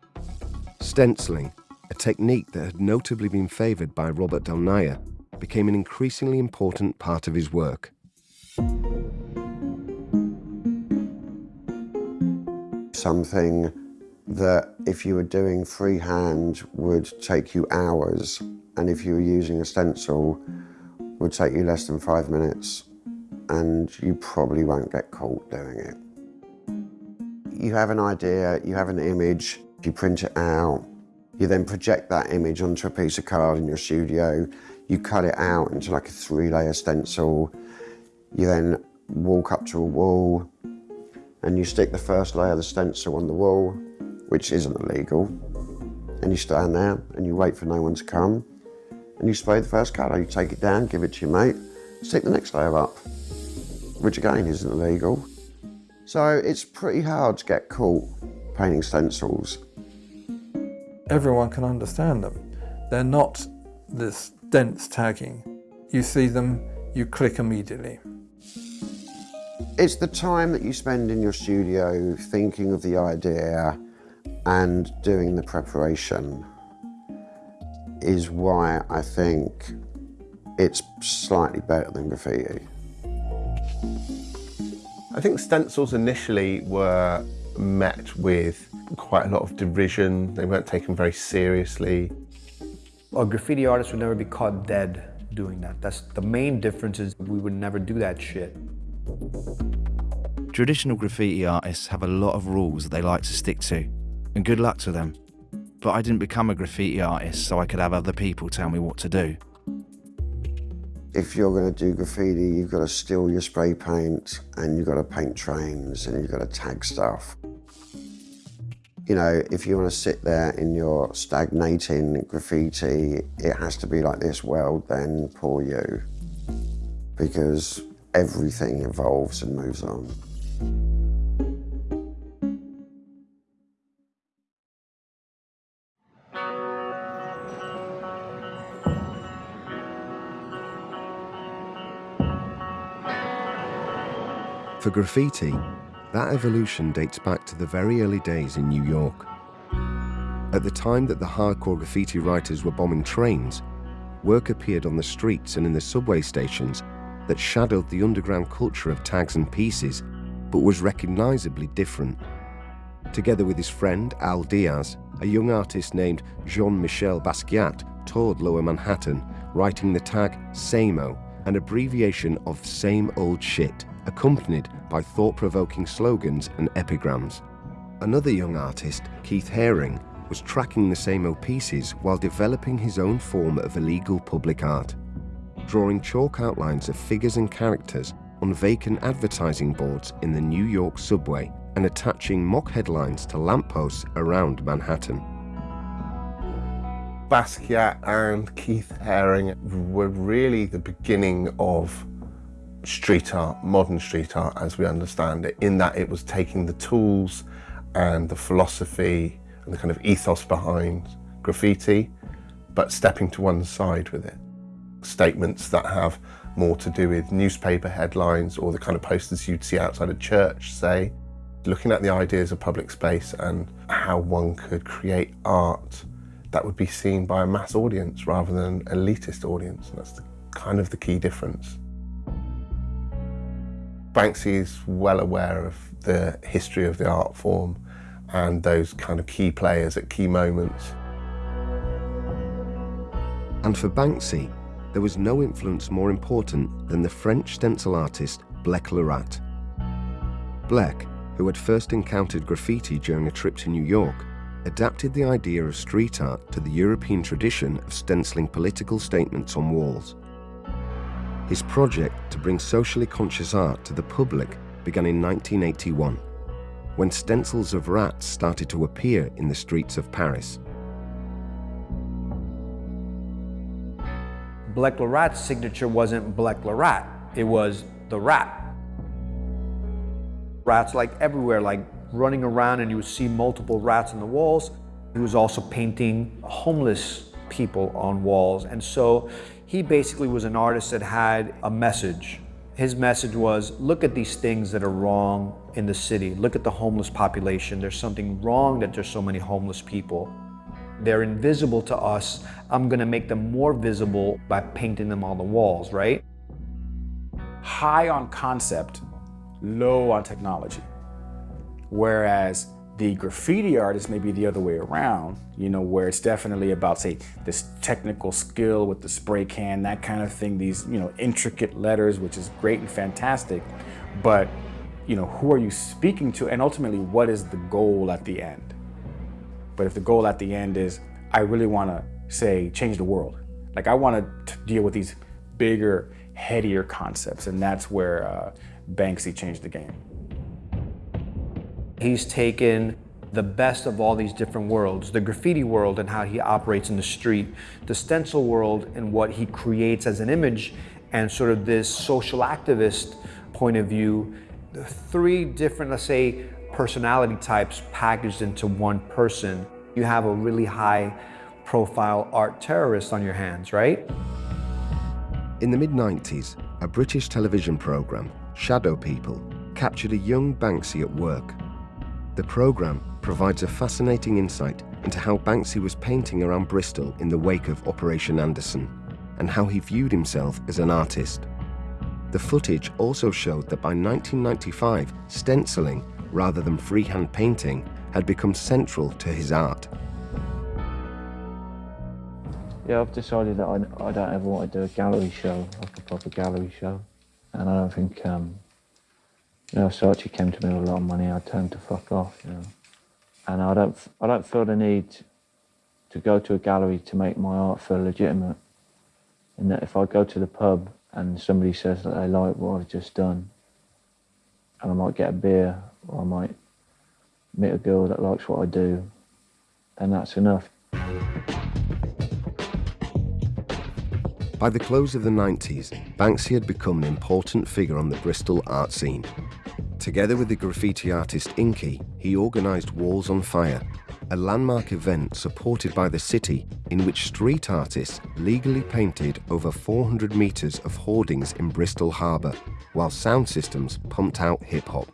Stenciling, a technique that had notably been favoured by Robert Del Naja, became an increasingly important part of his work. Something that if you were doing freehand would take you hours and if you were using a stencil would take you less than five minutes and you probably won't get caught doing it. You have an idea, you have an image, you print it out, you then project that image onto a piece of card in your studio, you cut it out into like a three layer stencil, you then walk up to a wall and you stick the first layer of the stencil on the wall, which isn't illegal, and you stand there and you wait for no one to come and you spray the first colour. You take it down, give it to your mate, stick the next layer up, which again isn't illegal. So it's pretty hard to get caught painting stencils. Everyone can understand them. They're not this dense tagging. You see them, you click immediately. It's the time that you spend in your studio thinking of the idea and doing the preparation is why I think it's slightly better than graffiti. I think stencils initially were met with quite a lot of derision. They weren't taken very seriously. A graffiti artist would never be caught dead doing that. That's the main difference is we would never do that shit. Traditional graffiti artists have a lot of rules that they like to stick to, and good luck to them but I didn't become a graffiti artist so I could have other people tell me what to do. If you're going to do graffiti, you've got to steal your spray paint and you've got to paint trains and you've got to tag stuff. You know, if you want to sit there in your stagnating graffiti, it has to be like this, well then, poor you. Because everything evolves and moves on. For graffiti, that evolution dates back to the very early days in New York. At the time that the hardcore graffiti writers were bombing trains, work appeared on the streets and in the subway stations that shadowed the underground culture of tags and pieces, but was recognizably different. Together with his friend Al Diaz, a young artist named Jean-Michel Basquiat toured Lower Manhattan, writing the tag SAMO, an abbreviation of same old shit accompanied by thought-provoking slogans and epigrams. Another young artist, Keith Haring, was tracking the same pieces while developing his own form of illegal public art, drawing chalk outlines of figures and characters on vacant advertising boards in the New York subway and attaching mock headlines to lampposts around Manhattan. Basquiat and Keith Haring were really the beginning of street art, modern street art as we understand it, in that it was taking the tools and the philosophy and the kind of ethos behind graffiti, but stepping to one side with it. Statements that have more to do with newspaper headlines or the kind of posters you'd see outside a church, say. Looking at the ideas of public space and how one could create art that would be seen by a mass audience rather than an elitist audience. And that's the, kind of the key difference. Banksy is well aware of the history of the art form and those kind of key players at key moments. And for Banksy, there was no influence more important than the French stencil artist Blek le Rat. Blek, who had first encountered graffiti during a trip to New York, adapted the idea of street art to the European tradition of stenciling political statements on walls. His project to bring socially conscious art to the public began in 1981, when stencils of rats started to appear in the streets of Paris. Le Rat's signature wasn't le Rat, it was the rat. Rats like everywhere, like running around and you would see multiple rats on the walls. He was also painting homeless people on walls. And so he basically was an artist that had a message. His message was, look at these things that are wrong in the city. Look at the homeless population. There's something wrong that there's so many homeless people. They're invisible to us. I'm gonna make them more visible by painting them on the walls, right? High on concept, low on technology. Whereas the graffiti artist may be the other way around, you know, where it's definitely about, say, this technical skill with the spray can, that kind of thing, these, you know, intricate letters, which is great and fantastic. But, you know, who are you speaking to? And ultimately, what is the goal at the end? But if the goal at the end is, I really want to say, change the world. Like I want to deal with these bigger, headier concepts. And that's where uh, Banksy changed the game. He's taken the best of all these different worlds, the graffiti world and how he operates in the street, the stencil world and what he creates as an image, and sort of this social activist point of view, the three different, let's say, personality types packaged into one person. You have a really high profile art terrorist on your hands, right? In the mid-90s, a British television programme, Shadow People, captured a young Banksy at work the programme provides a fascinating insight into how Banksy was painting around Bristol in the wake of Operation Anderson, and how he viewed himself as an artist. The footage also showed that by 1995, stenciling, rather than freehand painting, had become central to his art. Yeah, I've decided that I, I don't ever want to do a gallery show, like a proper gallery show. And I don't think um, you know, if came to me with a lot of money, tell him to fuck off, you know. And I don't, I don't feel the need to go to a gallery to make my art feel legitimate. And that if I go to the pub and somebody says that they like what I've just done, and I might get a beer, or I might meet a girl that likes what I do, then that's enough. By the close of the 90s, Banksy had become an important figure on the Bristol art scene. Together with the graffiti artist Inkie, he organised Walls on Fire, a landmark event supported by the city in which street artists legally painted over 400 metres of hoardings in Bristol Harbour, while sound systems pumped out hip hop.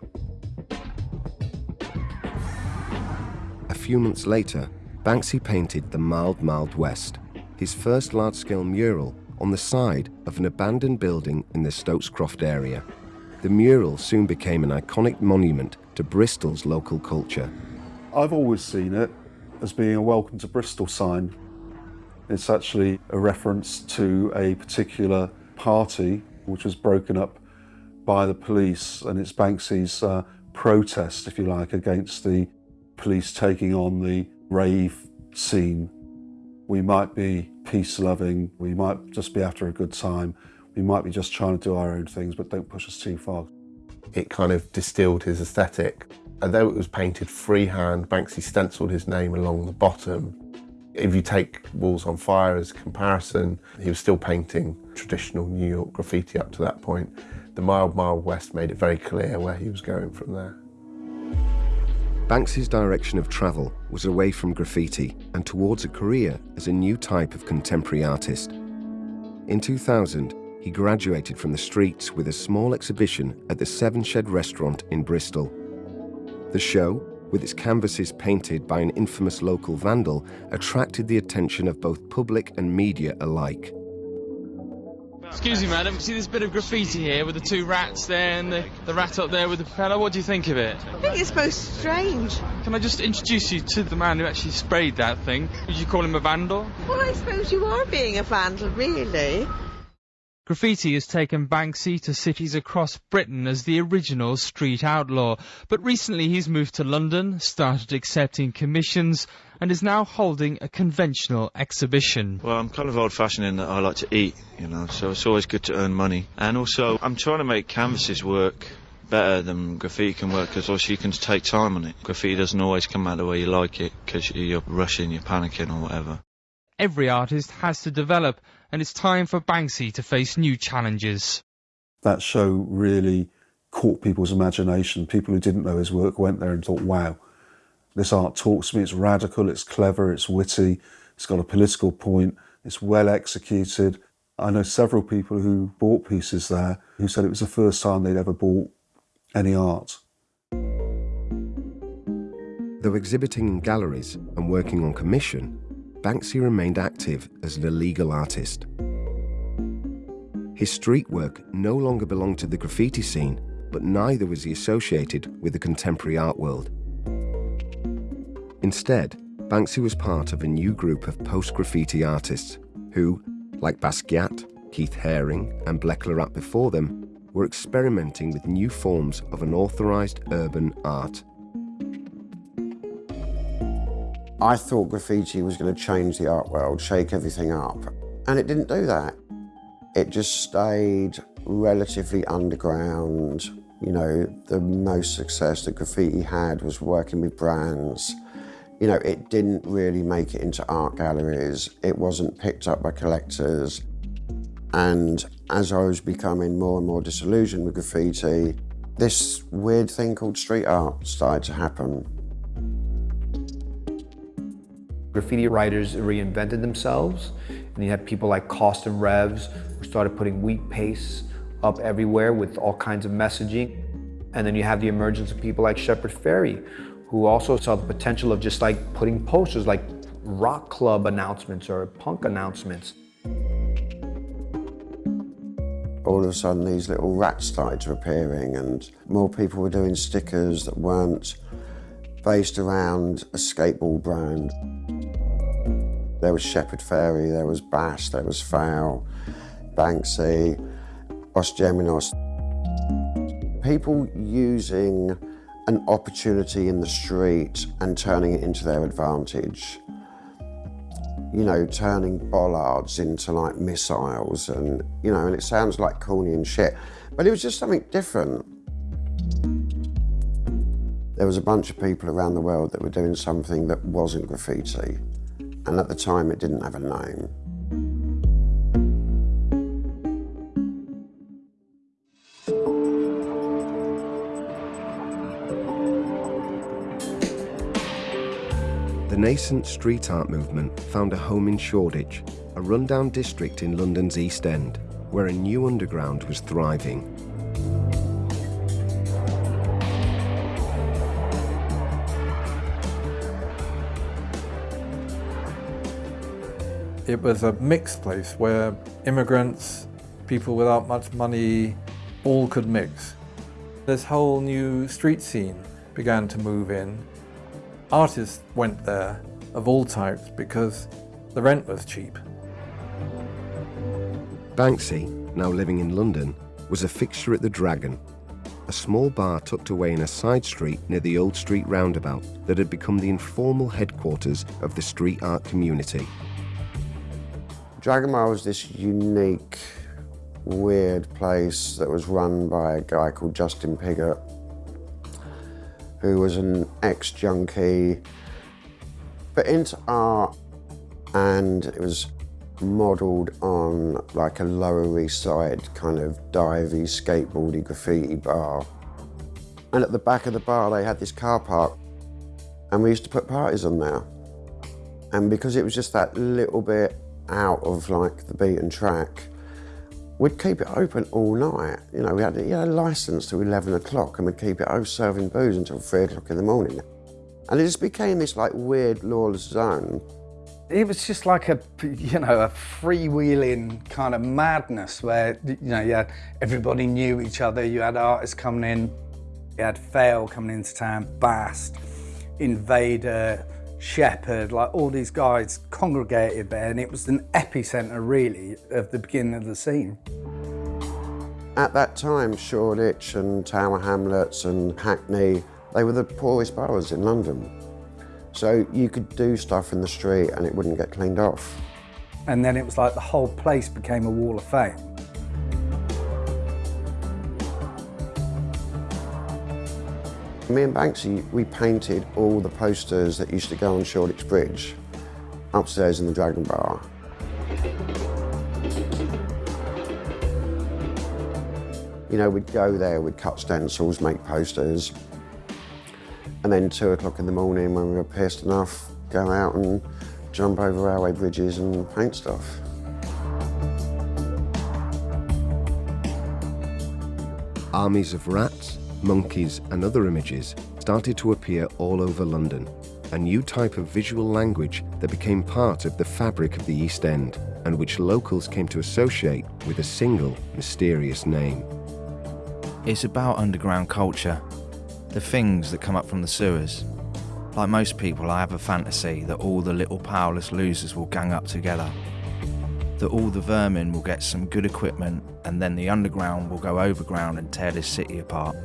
A few months later, Banksy painted The Mild Mild West, his first large scale mural on the side of an abandoned building in the Stokes Croft area. The mural soon became an iconic monument to Bristol's local culture. I've always seen it as being a welcome to Bristol sign. It's actually a reference to a particular party which was broken up by the police and it's Banksy's uh, protest, if you like, against the police taking on the rave scene. We might be peace-loving, we might just be after a good time, we might be just trying to do our own things, but don't push us too far. It kind of distilled his aesthetic. Although it was painted freehand, Banksy stenciled his name along the bottom. If you take Walls on Fire as a comparison, he was still painting traditional New York graffiti up to that point. The Mild Mild West made it very clear where he was going from there. Banksy's direction of travel was away from graffiti and towards a career as a new type of contemporary artist. In 2000, he graduated from the streets with a small exhibition at the Severnshed restaurant in Bristol. The show, with its canvases painted by an infamous local vandal, attracted the attention of both public and media alike. Excuse me, madam. See this bit of graffiti here with the two rats there and the, the rat up there with the propeller? What do you think of it? I think it's most strange. Can I just introduce you to the man who actually sprayed that thing? Would you call him a vandal? Well, I suppose you are being a vandal, really. Graffiti has taken Banksy to cities across Britain as the original street outlaw, but recently he's moved to London, started accepting commissions, and is now holding a conventional exhibition. Well, I'm kind of old fashioned in that I like to eat, you know, so it's always good to earn money. And also, I'm trying to make canvases work better than graffiti can work because also you can take time on it. Graffiti doesn't always come out the way you like it because you're rushing, you're panicking or whatever. Every artist has to develop, and it's time for Banksy to face new challenges. That show really caught people's imagination. People who didn't know his work went there and thought, wow, this art talks to me, it's radical, it's clever, it's witty, it's got a political point, it's well executed. I know several people who bought pieces there who said it was the first time they'd ever bought any art. Though exhibiting in galleries and working on commission, Banksy remained active as an illegal artist. His street work no longer belonged to the graffiti scene, but neither was he associated with the contemporary art world. Instead, Banksy was part of a new group of post-graffiti artists who, like Basquiat, Keith Haring and Le before them, were experimenting with new forms of unauthorised urban art. I thought graffiti was going to change the art world, shake everything up, and it didn't do that. It just stayed relatively underground. You know, the most success that graffiti had was working with brands. You know, it didn't really make it into art galleries. It wasn't picked up by collectors. And as I was becoming more and more disillusioned with graffiti, this weird thing called street art started to happen. Graffiti writers reinvented themselves, and you had people like Cost and Revs who started putting wheat paste up everywhere with all kinds of messaging. And then you have the emergence of people like Shepard Fairey, who also saw the potential of just like putting posters like rock club announcements or punk announcements all of a sudden these little rats started appearing and more people were doing stickers that weren't based around a skateboard brand. There was Shepard Fairey, there was Bast, there was Foul, Banksy, Os Gemeos. People using an opportunity in the street and turning it into their advantage you know, turning bollards into like missiles and, you know, and it sounds like corny and shit, but it was just something different. There was a bunch of people around the world that were doing something that wasn't graffiti, and at the time it didn't have a name. The nascent street art movement found a home in Shoreditch, a rundown district in London's East End, where a new underground was thriving. It was a mixed place where immigrants, people without much money, all could mix. This whole new street scene began to move in Artists went there of all types because the rent was cheap. Banksy, now living in London, was a fixture at the Dragon, a small bar tucked away in a side street near the Old Street roundabout that had become the informal headquarters of the street art community. Bar was this unique, weird place that was run by a guy called Justin Pigott, who was an ex-junkie, but into art, and it was modelled on like a Lower East Side kind of divey, skateboardy graffiti bar. And at the back of the bar, they had this car park, and we used to put parties on there. And because it was just that little bit out of like the beaten track, We'd keep it open all night. You know, we had, a license to 11 o'clock and we'd keep it open serving booze until three o'clock in the morning. And it just became this like weird lawless zone. It was just like a, you know, a freewheeling kind of madness where, you know, you had, everybody knew each other. You had artists coming in, you had Faile coming into town, Bast, Invader, Shepard, like all these guys congregated there and it was an epicenter really of the beginning of the scene. At that time, Shoreditch and Tower Hamlets and Hackney, they were the poorest boroughs in London. So you could do stuff in the street and it wouldn't get cleaned off. And then it was like the whole place became a wall of fame. Me and Banksy, we painted all the posters that used to go on Shoreditch Bridge upstairs in the Dragon Bar. You know, we'd go there, we'd cut stencils, make posters, and then two o'clock in the morning when we were pissed enough, go out and jump over railway bridges and paint stuff. Armies of rats, monkeys and other images started to appear all over London, a new type of visual language that became part of the fabric of the East End and which locals came to associate with a single mysterious name. It's about underground culture, the things that come up from the sewers. Like most people, I have a fantasy that all the little powerless losers will gang up together. That all the vermin will get some good equipment and then the underground will go overground and tear this city apart.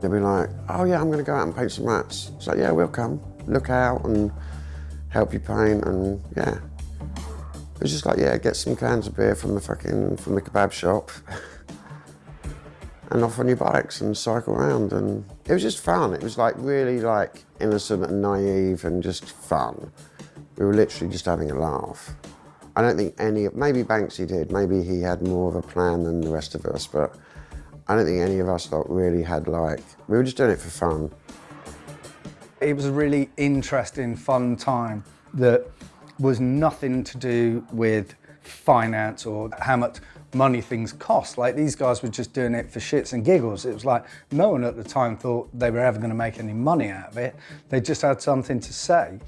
They'll be like, oh yeah, I'm going to go out and paint some rats. It's like, yeah, we'll come. Look out and help you paint and yeah. It was just like, yeah, get some cans of beer from the fucking, from the kebab shop. and off on your bikes and cycle around and it was just fun. It was like really like innocent and naive and just fun. We were literally just having a laugh. I don't think any, maybe Banksy did, maybe he had more of a plan than the rest of us, but I don't think any of us lot really had like, we were just doing it for fun. It was a really interesting, fun time that was nothing to do with finance or how much money things cost. Like these guys were just doing it for shits and giggles. It was like no one at the time thought they were ever going to make any money out of it. They just had something to say.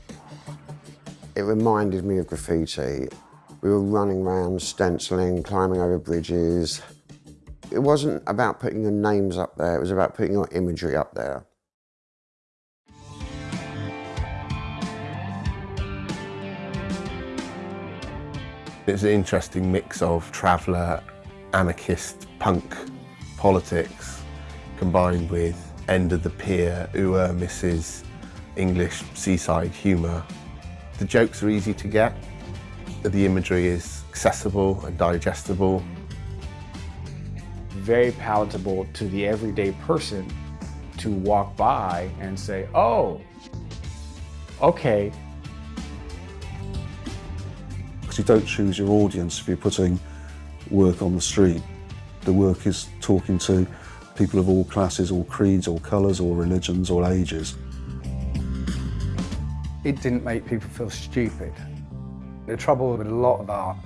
It reminded me of graffiti. We were running around, stenciling, climbing over bridges. It wasn't about putting your names up there, it was about putting your imagery up there. It's an interesting mix of traveller, anarchist, punk politics combined with end of the pier, ooh Mrs. English seaside humour. The jokes are easy to get, the imagery is accessible and digestible. Very palatable to the everyday person to walk by and say, oh, okay, because you don't choose your audience if you're putting work on the street. The work is talking to people of all classes, all creeds, all colours, all religions, all ages. It didn't make people feel stupid. The trouble with a lot of art,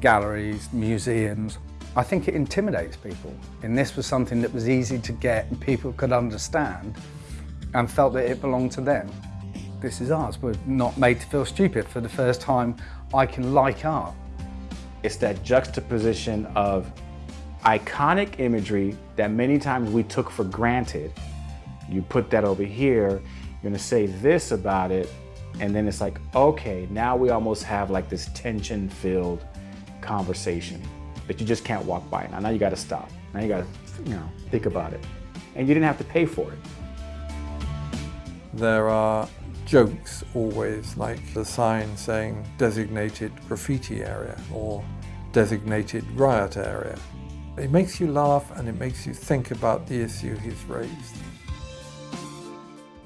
galleries, museums, I think it intimidates people. And this was something that was easy to get and people could understand and felt that it belonged to them. This is ours. We're not made to feel stupid. For the first time, I can like art. It's that juxtaposition of iconic imagery that many times we took for granted. You put that over here, you're gonna say this about it, and then it's like, okay, now we almost have like this tension-filled conversation that you just can't walk by. Now, now you gotta stop. Now you gotta, you know, think about it. And you didn't have to pay for it. There are jokes always, like the sign saying designated graffiti area or designated riot area. It makes you laugh and it makes you think about the issue he's raised.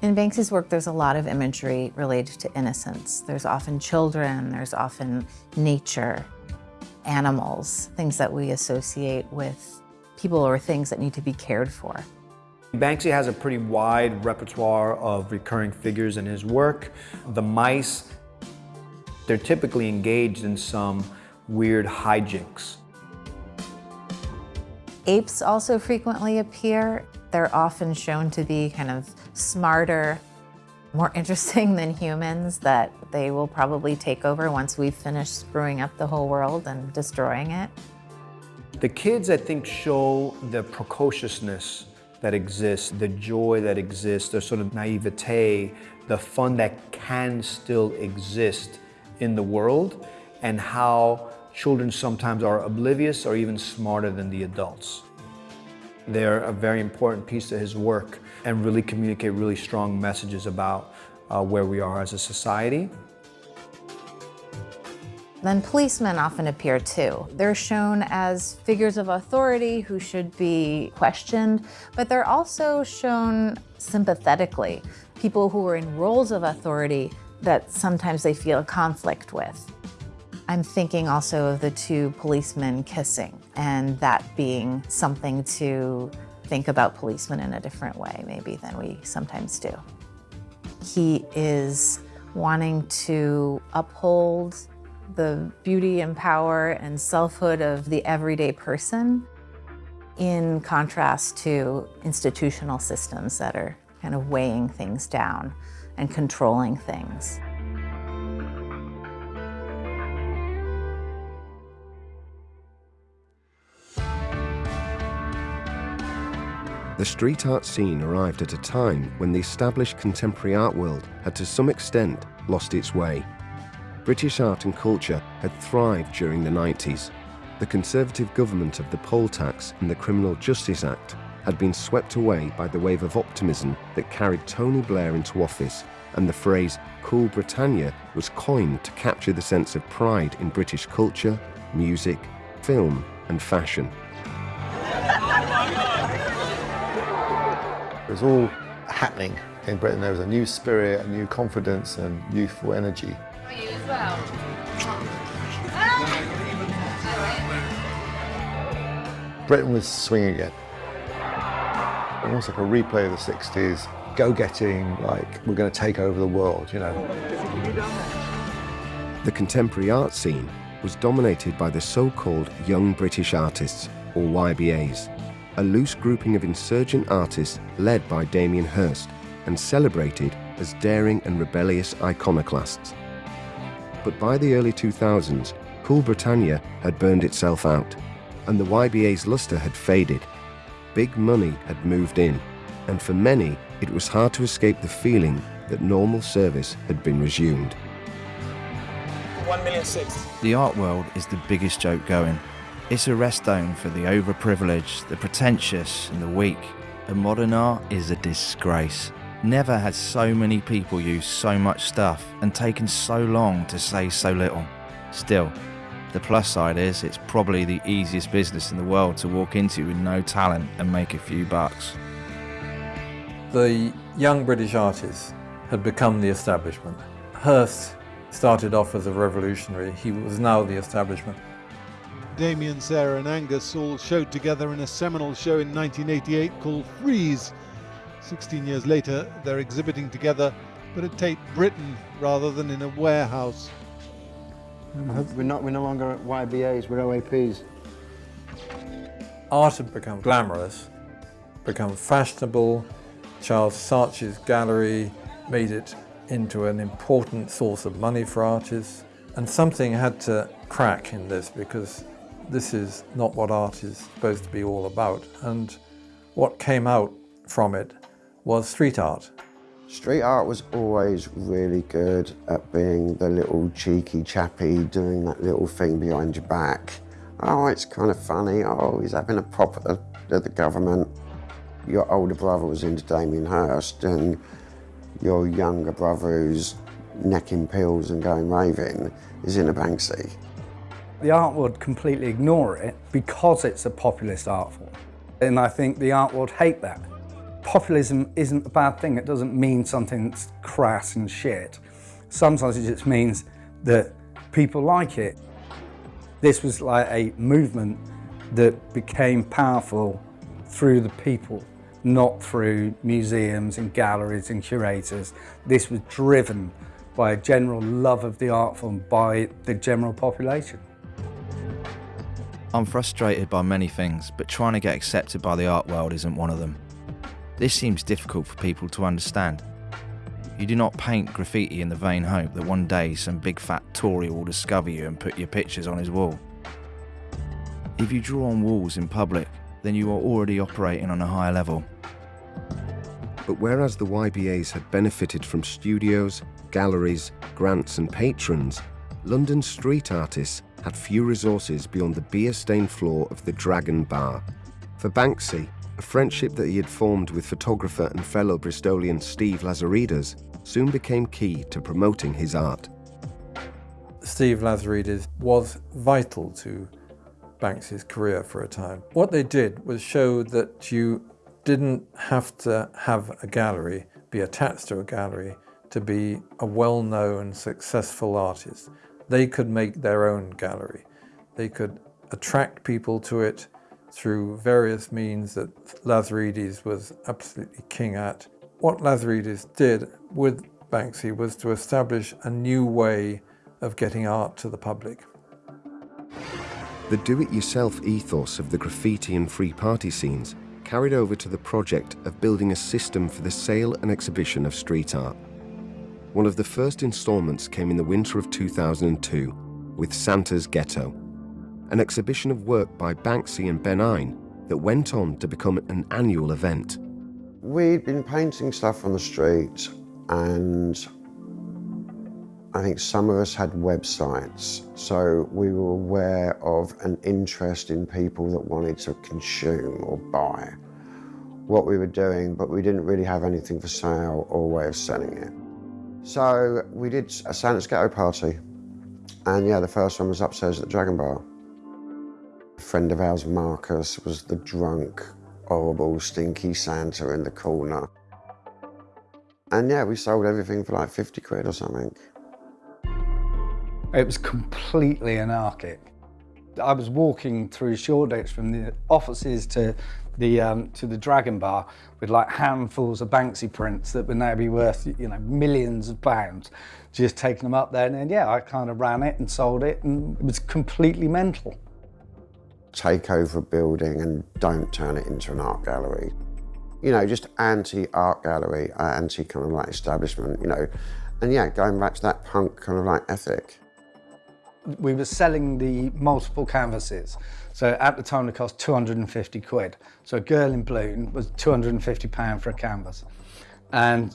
In Banksy's work, there's a lot of imagery related to innocence. There's often children, there's often nature, animals, things that we associate with people or things that need to be cared for. Banksy has a pretty wide repertoire of recurring figures in his work. The mice, they're typically engaged in some weird hijinks. Apes also frequently appear. They're often shown to be kind of smarter, more interesting than humans, that they will probably take over once we've finished screwing up the whole world and destroying it. The kids, I think, show the precociousness that exists, the joy that exists, the sort of naivete, the fun that can still exist in the world, and how children sometimes are oblivious or even smarter than the adults. They're a very important piece of his work and really communicate really strong messages about uh, where we are as a society. Then policemen often appear too. They're shown as figures of authority who should be questioned, but they're also shown sympathetically, people who are in roles of authority that sometimes they feel conflict with. I'm thinking also of the two policemen kissing and that being something to think about policemen in a different way maybe than we sometimes do. He is wanting to uphold the beauty and power and selfhood of the everyday person in contrast to institutional systems that are kind of weighing things down and controlling things. The street art scene arrived at a time when the established contemporary art world had to some extent lost its way. British art and culture had thrived during the 90s. The Conservative government of the poll tax and the Criminal Justice Act had been swept away by the wave of optimism that carried Tony Blair into office, and the phrase Cool Britannia was coined to capture the sense of pride in British culture, music, film, and fashion. It was all happening in Britain. There was a new spirit, a new confidence and youthful energy. You as well. Britain was swinging again. Almost like a replay of the 60s, go-getting, like, we're going to take over the world, you know. The contemporary art scene was dominated by the so-called Young British Artists, or YBAs, a loose grouping of insurgent artists led by Damien Hirst and celebrated as daring and rebellious iconoclasts. But by the early 2000s, Cool Britannia had burned itself out, and the YBA's luster had faded. Big money had moved in, and for many, it was hard to escape the feeling that normal service had been resumed. One million six. The art world is the biggest joke going. It's a rest zone for the overprivileged, the pretentious, and the weak. And modern art is a disgrace. Never has so many people used so much stuff and taken so long to say so little. Still, the plus side is it's probably the easiest business in the world to walk into with no talent and make a few bucks. The young British artists had become the establishment. Hirst started off as a revolutionary. He was now the establishment. Damien, Sarah and Angus all showed together in a seminal show in 1988 called Freeze. 16 years later, they're exhibiting together, but at Tate Britain rather than in a warehouse. We're not. We're no longer YBAs. We're OAPs. Art had become glamorous, become fashionable. Charles Saatchi's gallery made it into an important source of money for artists. And something had to crack in this because this is not what art is supposed to be all about. And what came out from it was street art. Street art was always really good at being the little cheeky chappy doing that little thing behind your back. Oh, it's kind of funny. Oh, he's having a pop at the, at the government. Your older brother was into Damien Hirst and your younger brother who's necking pills and going raving is in a Banksy. The art world completely ignore it because it's a populist art form. And I think the art world hate that. Populism isn't a bad thing. It doesn't mean something that's crass and shit. Sometimes it just means that people like it. This was like a movement that became powerful through the people, not through museums and galleries and curators. This was driven by a general love of the art form by the general population. I'm frustrated by many things, but trying to get accepted by the art world isn't one of them. This seems difficult for people to understand. You do not paint graffiti in the vain hope that one day some big fat Tory will discover you and put your pictures on his wall. If you draw on walls in public, then you are already operating on a higher level. But whereas the YBAs had benefited from studios, galleries, grants and patrons, London street artists had few resources beyond the beer-stained floor of the Dragon Bar. For Banksy, a friendship that he had formed with photographer and fellow Bristolian Steve Lazarides soon became key to promoting his art. Steve Lazarides was vital to Banksy's career for a time. What they did was show that you didn't have to have a gallery, be attached to a gallery, to be a well-known, successful artist. They could make their own gallery. They could attract people to it through various means that Lazarides was absolutely king at. What Lazarides did with Banksy was to establish a new way of getting art to the public. The do-it-yourself ethos of the graffiti and free party scenes carried over to the project of building a system for the sale and exhibition of street art. One of the first installments came in the winter of 2002 with Santa's Ghetto, an exhibition of work by Banksy and Ben Eine that went on to become an annual event. We'd been painting stuff on the street and I think some of us had websites, so we were aware of an interest in people that wanted to consume or buy what we were doing, but we didn't really have anything for sale or a way of selling it. So we did a Santa's Ghetto party, and yeah, the first one was upstairs at the Dragon Bar. A friend of ours, Marcus, was the drunk, horrible, stinky Santa in the corner. And yeah, we sold everything for like 50 quid or something. It was completely anarchic. I was walking through Shoreditch from the offices to the um, to the Dragon Bar with like handfuls of Banksy prints that would now be worth you know millions of pounds. Just taking them up there, and then yeah, I kind of ran it and sold it, and it was completely mental. Take over a building and don't turn it into an art gallery. You know, just anti-art gallery, uh, anti kind of like establishment. You know, and yeah, going back to that punk kind of like ethic we were selling the multiple canvases. So at the time it cost 250 quid. So a girl in blue was 250 pound for a canvas. And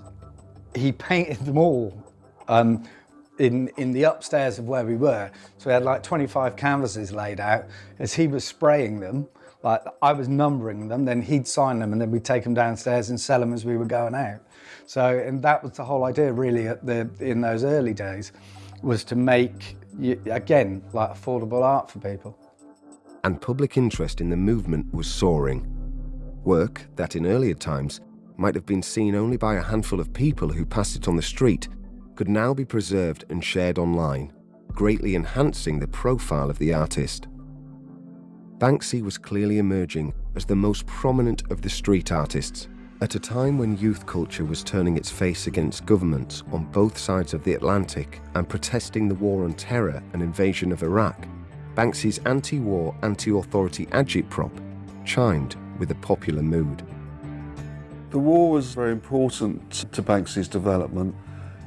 he painted them all um, in, in the upstairs of where we were. So we had like 25 canvases laid out. As he was spraying them, like I was numbering them, then he'd sign them and then we'd take them downstairs and sell them as we were going out. So, and that was the whole idea really the, in those early days, was to make again, like affordable art for people. And public interest in the movement was soaring. Work that in earlier times might have been seen only by a handful of people who passed it on the street could now be preserved and shared online, greatly enhancing the profile of the artist. Banksy was clearly emerging as the most prominent of the street artists at a time when youth culture was turning its face against governments on both sides of the Atlantic and protesting the war on terror and invasion of Iraq, Banksy's anti-war, anti-authority agitprop chimed with a popular mood. The war was very important to Banksy's development.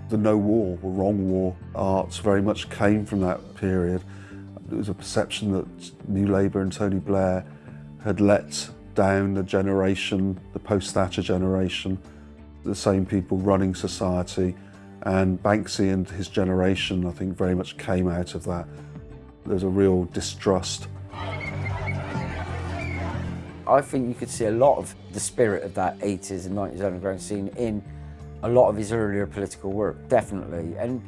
The no war or wrong war arts very much came from that period. There was a perception that New Labour and Tony Blair had let down the generation, the post-Thatcher generation, the same people running society. And Banksy and his generation, I think, very much came out of that. There's a real distrust. I think you could see a lot of the spirit of that 80s and 90s underground scene in a lot of his earlier political work, definitely. And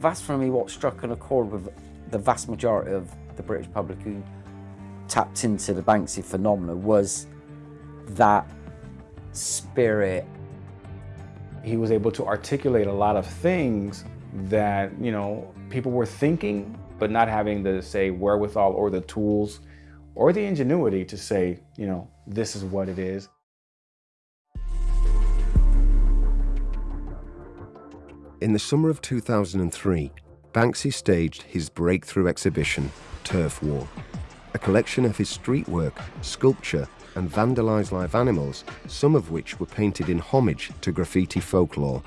that's for me what struck an accord with the vast majority of the British public who tapped into the Banksy phenomenon was that spirit. He was able to articulate a lot of things that, you know, people were thinking, but not having the, say, wherewithal or the tools or the ingenuity to say, you know, this is what it is. In the summer of 2003, Banksy staged his breakthrough exhibition, Turf War, a collection of his street work, sculpture, and vandalized live animals, some of which were painted in homage to graffiti folklore.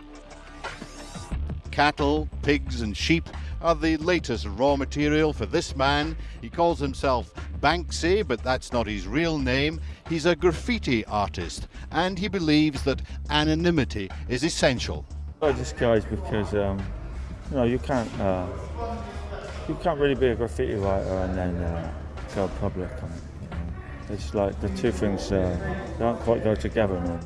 Cattle, pigs, and sheep are the latest raw material for this man. He calls himself Banksy, but that's not his real name. He's a graffiti artist, and he believes that anonymity is essential. I disguise because um, you know you can't uh, you can't really be a graffiti writer and then uh, go public on it. You know? It's like the two things uh, don't quite go together, man.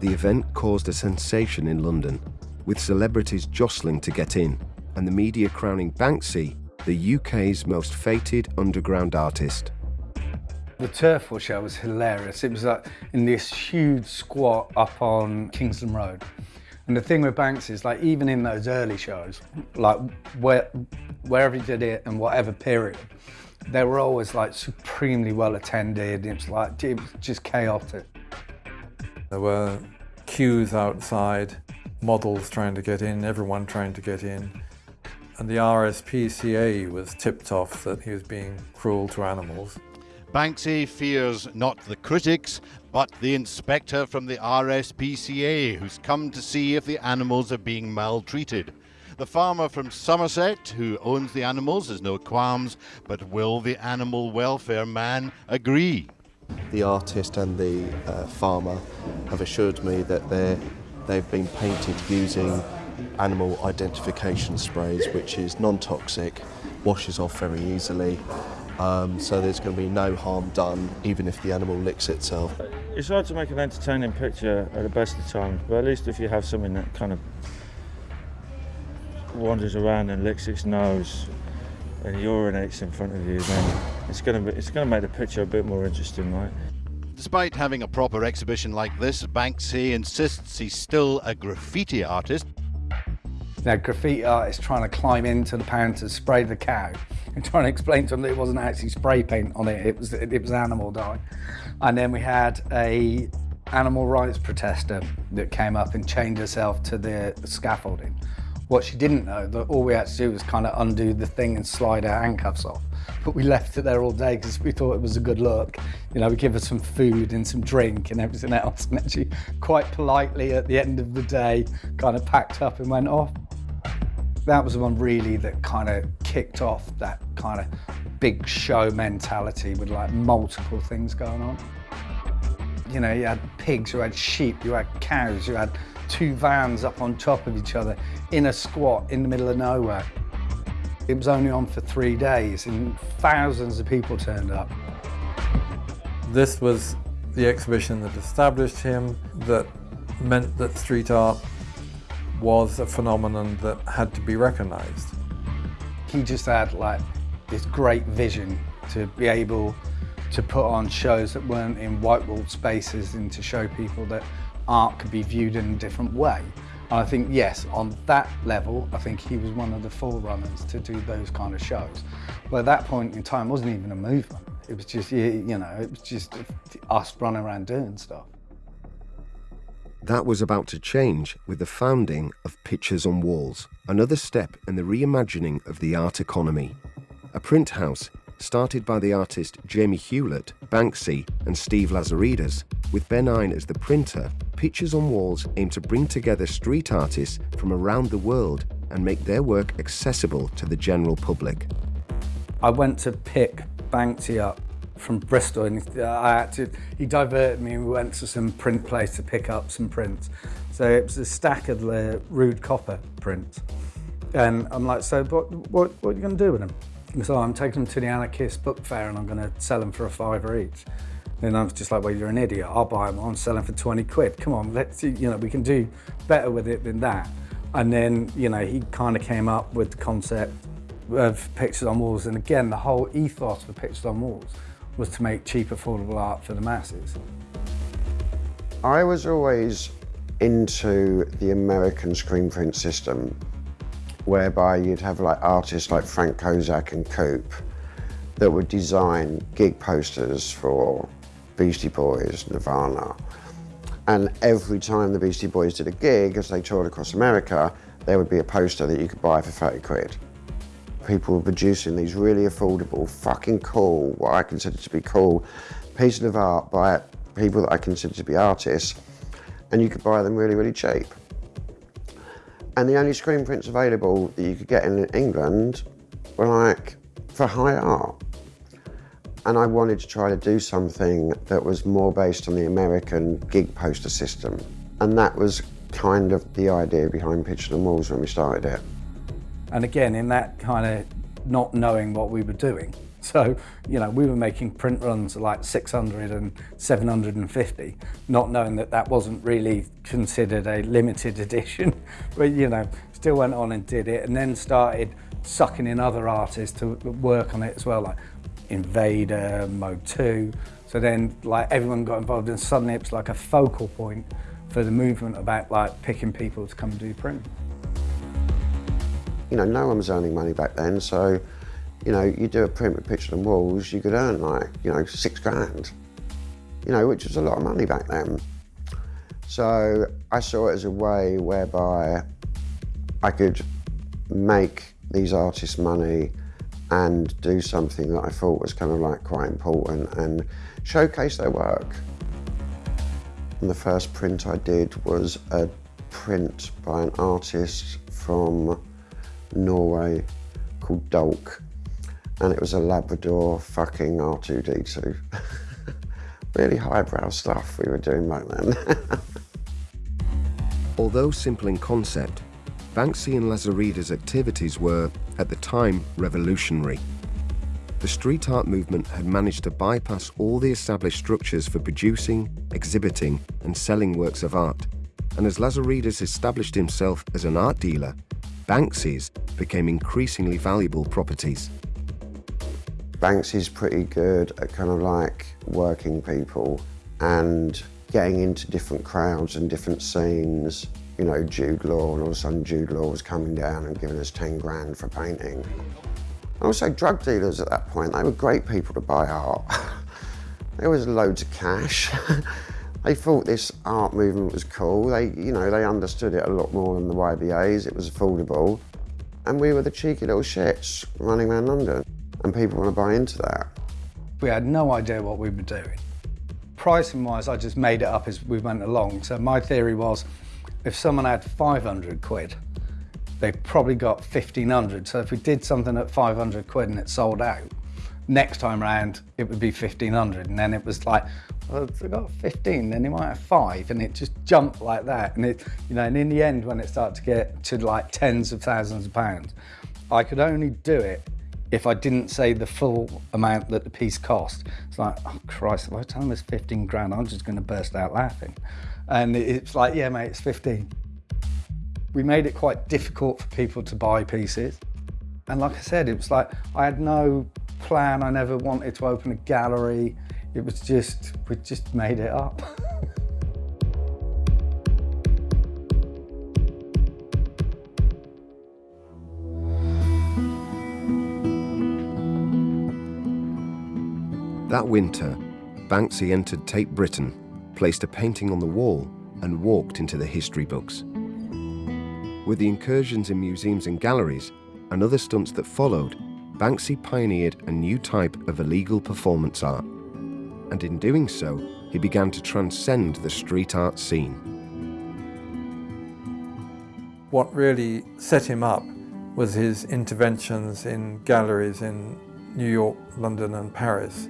The event caused a sensation in London, with celebrities jostling to get in, and the media crowning Banksy the UK's most fated underground artist. The Turf War show was hilarious. It was like in this huge squat up on Kingsland Road. And the thing with Banksy is like even in those early shows, like where, wherever he did it and whatever period, they were always like supremely well attended. It was like it was just chaotic. There were queues outside, models trying to get in, everyone trying to get in. And the RSPCA was tipped off that he was being cruel to animals. Banksy fears not the critics, but the inspector from the RSPCA who's come to see if the animals are being maltreated. The farmer from Somerset who owns the animals has no qualms, but will the animal welfare man agree? The artist and the uh, farmer have assured me that they're, they've been painted using animal identification sprays, which is non-toxic, washes off very easily, um, so there's going to be no harm done, even if the animal licks itself. It's hard to make an entertaining picture at the best of times, but at least if you have something that kind of wanders around and licks its nose and urinates in front of you, then it's going to be, it's going to make the picture a bit more interesting, right? Despite having a proper exhibition like this, Banksy insists he's still a graffiti artist. Now, graffiti artists trying to climb into the pan to spray the cow and trying to explain to them that it wasn't actually spray paint on it, it was, it was animal dye. And then we had a animal rights protester that came up and chained herself to the scaffolding. What she didn't know, that all we had to do was kind of undo the thing and slide our handcuffs off. But we left it there all day because we thought it was a good look. You know, we give her some food and some drink and everything else. And then she quite politely at the end of the day kind of packed up and went off. That was the one really that kind of kicked off that kind of big show mentality with like multiple things going on. You know, you had pigs, you had sheep, you had cows, you had two vans up on top of each other in a squat in the middle of nowhere. It was only on for three days and thousands of people turned up. This was the exhibition that established him, that meant that street art was a phenomenon that had to be recognized. He just had like this great vision to be able to put on shows that weren't in white walled spaces and to show people that art could be viewed in a different way. And I think, yes, on that level, I think he was one of the forerunners to do those kind of shows. But at that point in time, it wasn't even a movement. It was just, you know, it was just us running around doing stuff. That was about to change with the founding of Pictures on Walls, another step in the reimagining of the art economy. A print house started by the artist Jamie Hewlett, Banksy, and Steve Lazarides, with Ben Eine as the printer, Pictures on Walls aim to bring together street artists from around the world and make their work accessible to the general public. I went to pick Banksy up from Bristol and I to, he diverted me and we went to some print place to pick up some prints. So it was a stack of the Rude Copper prints. And I'm like, so what, what, what are you going to do with them? And so oh, I'm taking them to the Anarchist Book Fair and I'm going to sell them for a fiver each. And I was just like, well, you're an idiot. I'll buy them. I'm selling for 20 quid. Come on, let's, you know, we can do better with it than that. And then, you know, he kind of came up with the concept of Pictures on Walls. And again, the whole ethos for Pictures on Walls was to make cheap, affordable art for the masses. I was always into the American screen print system whereby you'd have like artists like Frank Kozik and Coop that would design gig posters for Beastie Boys, Nirvana. And every time the Beastie Boys did a gig, as they toured across America, there would be a poster that you could buy for 30 quid. People were producing these really affordable, fucking cool, what I consider to be cool, pieces of art by people that I consider to be artists, and you could buy them really, really cheap. And the only screen prints available that you could get in England were like for high art. And I wanted to try to do something that was more based on the American gig poster system. And that was kind of the idea behind Pictures on Walls when we started it. And again, in that kind of not knowing what we were doing. So, you know, we were making print runs like 600 and 750, not knowing that that wasn't really considered a limited edition. but, you know, still went on and did it and then started sucking in other artists to work on it as well, like Invader, Mode 2. So then like everyone got involved and suddenly it was like a focal point for the movement about like picking people to come and do print. You know, no one was earning money back then, so you know, you do a print with picture on walls, you could earn like, you know, six grand, you know, which was a lot of money back then. So I saw it as a way whereby I could make these artists money and do something that I thought was kind of like quite important and showcase their work. And the first print I did was a print by an artist from Norway called Dolk and it was a Labrador fucking R2D2. really highbrow stuff we were doing back then. Although simple in concept, Banksy and Lazarides's activities were, at the time, revolutionary. The street art movement had managed to bypass all the established structures for producing, exhibiting, and selling works of art. And as Lazarides established himself as an art dealer, Banksy's became increasingly valuable properties. Banksy's pretty good at kind of like working people and getting into different crowds and different scenes. You know, Jude Law, and all of a sudden Jude Law was coming down and giving us 10 grand for painting. Also, drug dealers at that point, they were great people to buy art. there was loads of cash. they thought this art movement was cool. They, you know, they understood it a lot more than the YBAs. It was affordable. And we were the cheeky little shits running around London and people want to buy into that. We had no idea what we were doing. Pricing wise, I just made it up as we went along. So my theory was if someone had 500 quid, they probably got 1500. So if we did something at 500 quid and it sold out, next time round it would be 1500. And then it was like, if got 15, then they might have five. And it just jumped like that. And it, you know, and in the end, when it started to get to like tens of thousands of pounds, I could only do it if I didn't say the full amount that the piece cost. It's like, oh Christ, if I tell him it's 15 grand, I'm just gonna burst out laughing. And it's like, yeah, mate, it's 15. We made it quite difficult for people to buy pieces. And like I said, it was like, I had no plan. I never wanted to open a gallery. It was just, we just made it up. That winter, Banksy entered Tate Britain, placed a painting on the wall, and walked into the history books. With the incursions in museums and galleries, and other stunts that followed, Banksy pioneered a new type of illegal performance art. And in doing so, he began to transcend the street art scene. What really set him up was his interventions in galleries in New York, London and Paris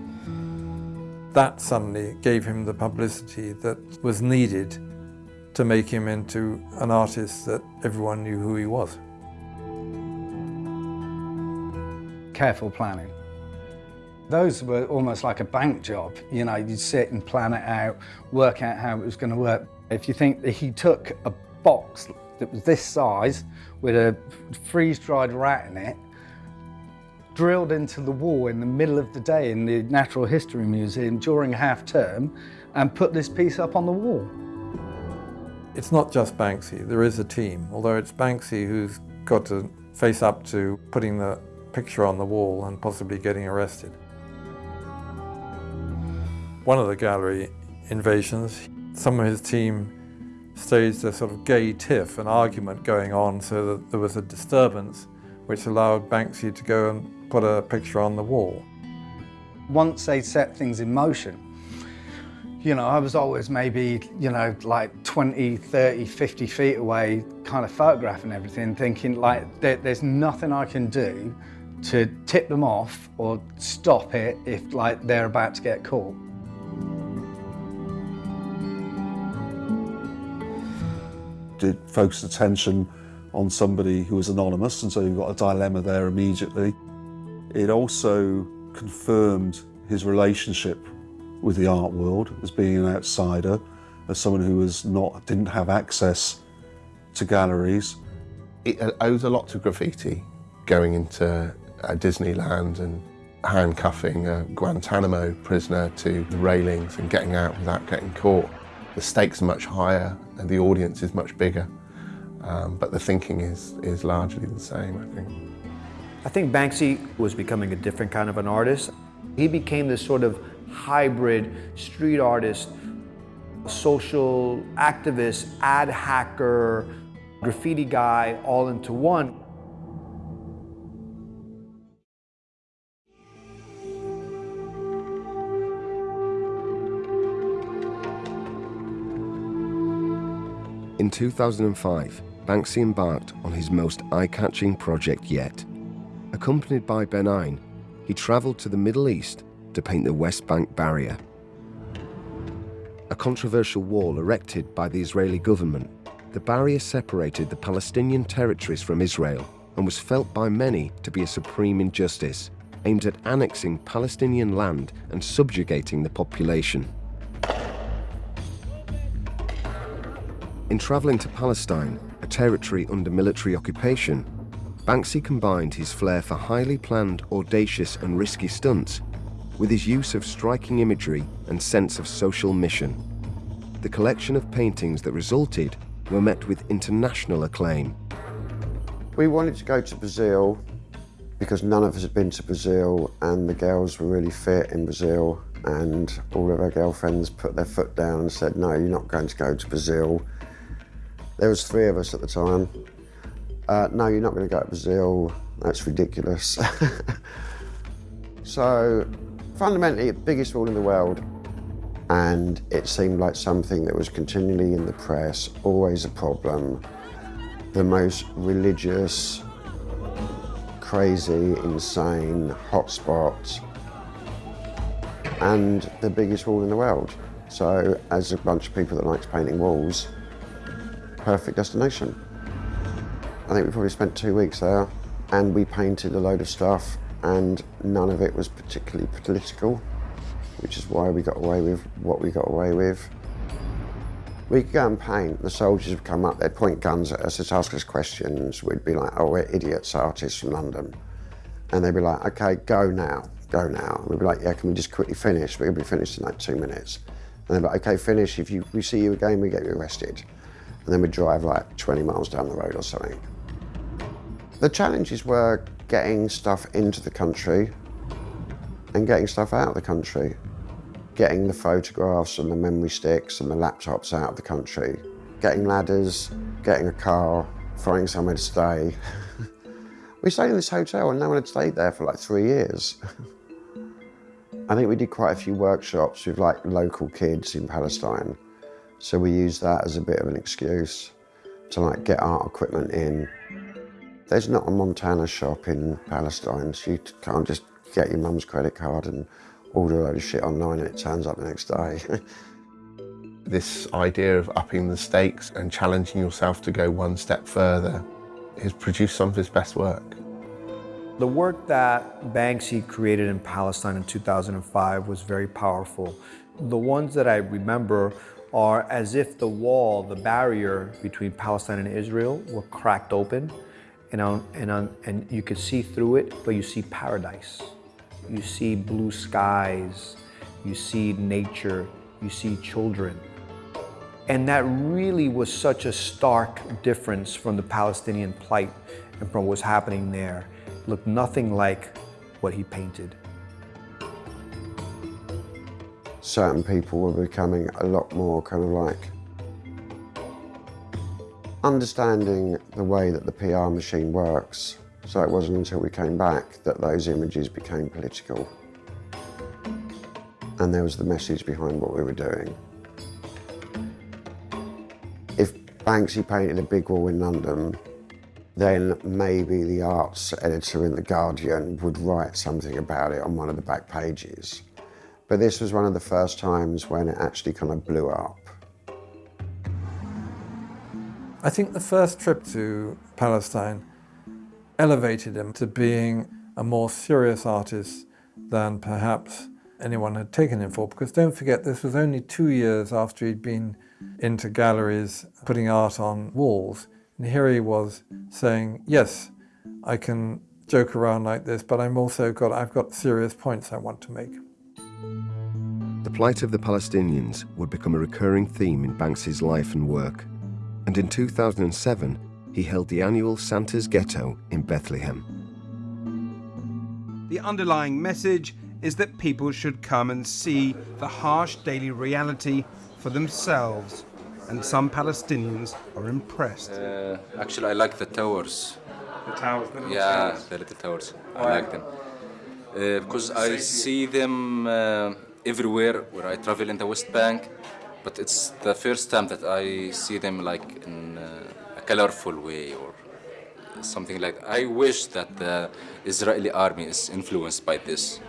that suddenly gave him the publicity that was needed to make him into an artist that everyone knew who he was. Careful planning. Those were almost like a bank job. You know, you'd sit and plan it out, work out how it was going to work. If you think that he took a box that was this size with a freeze-dried rat in it drilled into the wall in the middle of the day in the Natural History Museum during half term and put this piece up on the wall. It's not just Banksy, there is a team, although it's Banksy who's got to face up to putting the picture on the wall and possibly getting arrested. One of the gallery invasions, some of his team staged a sort of gay tiff, an argument going on so that there was a disturbance which allowed Banksy to go and put a picture on the wall. Once they set things in motion, you know, I was always maybe, you know, like 20, 30, 50 feet away, kind of photographing everything, thinking like, there, there's nothing I can do to tip them off or stop it if like they're about to get caught. Did focus attention on somebody who was anonymous, and so you've got a dilemma there immediately. It also confirmed his relationship with the art world as being an outsider, as someone who was not didn't have access to galleries. It owes a lot to graffiti, going into uh, Disneyland and handcuffing a Guantanamo prisoner to the railings and getting out without getting caught. The stakes are much higher and the audience is much bigger, um, but the thinking is, is largely the same, I think. I think Banksy was becoming a different kind of an artist. He became this sort of hybrid street artist, social activist, ad hacker, graffiti guy, all into one. 2005, Banksy embarked on his most eye-catching project yet. Accompanied by Ben Eine, he travelled to the Middle East to paint the West Bank barrier. A controversial wall erected by the Israeli government, the barrier separated the Palestinian territories from Israel and was felt by many to be a supreme injustice, aimed at annexing Palestinian land and subjugating the population. In travelling to Palestine, a territory under military occupation, Banksy combined his flair for highly planned, audacious and risky stunts with his use of striking imagery and sense of social mission. The collection of paintings that resulted were met with international acclaim. We wanted to go to Brazil because none of us had been to Brazil and the girls were really fit in Brazil and all of our girlfriends put their foot down and said, no, you're not going to go to Brazil. There was three of us at the time. Uh, no, you're not going to go to Brazil. That's ridiculous. so fundamentally the biggest wall in the world and it seemed like something that was continually in the press, always a problem. The most religious, crazy, insane hotspot and the biggest wall in the world. So as a bunch of people that likes painting walls, perfect destination. I think we probably spent two weeks there and we painted a load of stuff and none of it was particularly political, which is why we got away with what we got away with. We could go and paint, the soldiers would come up, they'd point guns at us, they'd ask us questions, we'd be like, oh, we're idiots artists from London. And they'd be like, okay, go now, go now. And we'd be like, yeah, can we just quickly finish? We'll be finished in like two minutes. And they'd be like, okay, finish, if you, we see you again, we get you arrested. And then we'd drive like 20 miles down the road or something. The challenges were getting stuff into the country and getting stuff out of the country. Getting the photographs and the memory sticks and the laptops out of the country. Getting ladders, getting a car, finding somewhere to stay. we stayed in this hotel and no one had stayed there for like three years. I think we did quite a few workshops with like local kids in Palestine. So we use that as a bit of an excuse to like get art equipment in there's not a Montana shop in Palestine, so you can't just get your mum's credit card and order a load of shit online and it turns up the next day. this idea of upping the stakes and challenging yourself to go one step further has produced some of his best work. The work that Banksy created in Palestine in 2005 was very powerful. The ones that I remember are as if the wall, the barrier between Palestine and Israel were cracked open and, on, and, on, and you could see through it, but you see paradise. You see blue skies, you see nature, you see children. And that really was such a stark difference from the Palestinian plight and from what was happening there. It looked nothing like what he painted. Certain people were becoming a lot more kind of like understanding the way that the PR machine works. So it wasn't until we came back that those images became political. And there was the message behind what we were doing. If Banksy painted a big wall in London, then maybe the arts editor in The Guardian would write something about it on one of the back pages. But this was one of the first times when it actually kind of blew up. I think the first trip to Palestine elevated him to being a more serious artist than perhaps anyone had taken him for. Because don't forget, this was only two years after he'd been into galleries putting art on walls. And here he was saying, yes, I can joke around like this, but I'm also got, I've got serious points I want to make. The plight of the Palestinians would become a recurring theme in Banksy's life and work. And in 2007, he held the annual Santa's Ghetto in Bethlehem. The underlying message is that people should come and see the harsh daily reality for themselves, and some Palestinians are impressed. Uh, actually, I like the towers. The towers? The yeah, towers. the little towers. I Why? like them. Uh, because I see them uh, everywhere where I travel in the West Bank, but it's the first time that I see them like in uh, a colorful way or something like that. I wish that the Israeli army is influenced by this.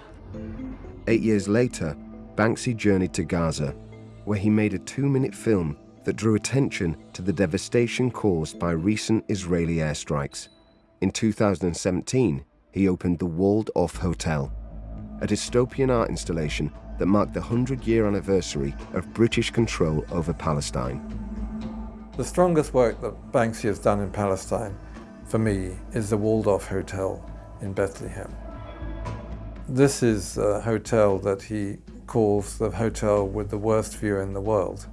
Eight years later, Banksy journeyed to Gaza, where he made a two-minute film that drew attention to the devastation caused by recent Israeli airstrikes. In 2017, he opened the Walled Off Hotel, a dystopian art installation that marked the 100-year anniversary of British control over Palestine. The strongest work that Banksy has done in Palestine, for me, is the Walled Off Hotel in Bethlehem. This is a hotel that he calls the hotel with the worst view in the world,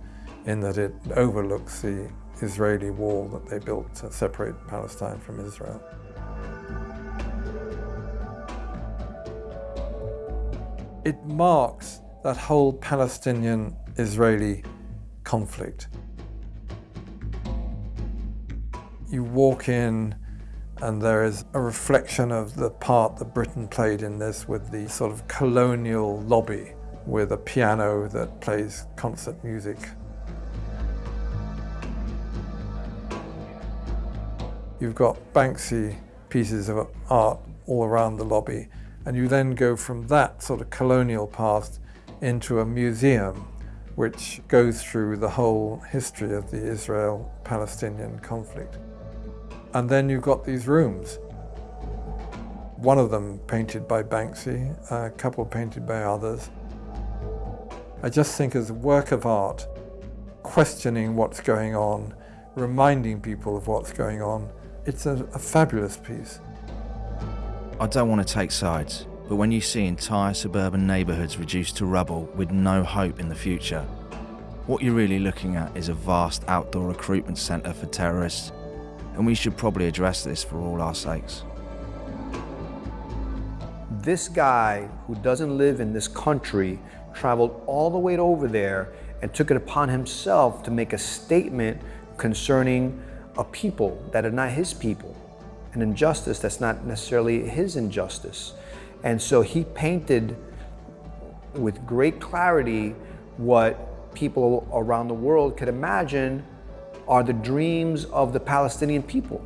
in that it overlooks the Israeli wall that they built to separate Palestine from Israel. It marks that whole Palestinian-Israeli conflict. You walk in and there is a reflection of the part that Britain played in this with the sort of colonial lobby with a piano that plays concert music. You've got Banksy pieces of art all around the lobby and you then go from that sort of colonial past into a museum which goes through the whole history of the Israel-Palestinian conflict. And then you've got these rooms. One of them painted by Banksy, a couple painted by others. I just think as a work of art, questioning what's going on, reminding people of what's going on, it's a, a fabulous piece. I don't want to take sides, but when you see entire suburban neighbourhoods reduced to rubble with no hope in the future, what you're really looking at is a vast outdoor recruitment centre for terrorists and we should probably address this for all our sakes. This guy who doesn't live in this country traveled all the way over there and took it upon himself to make a statement concerning a people that are not his people, an injustice that's not necessarily his injustice. And so he painted with great clarity what people around the world could imagine are the dreams of the Palestinian people.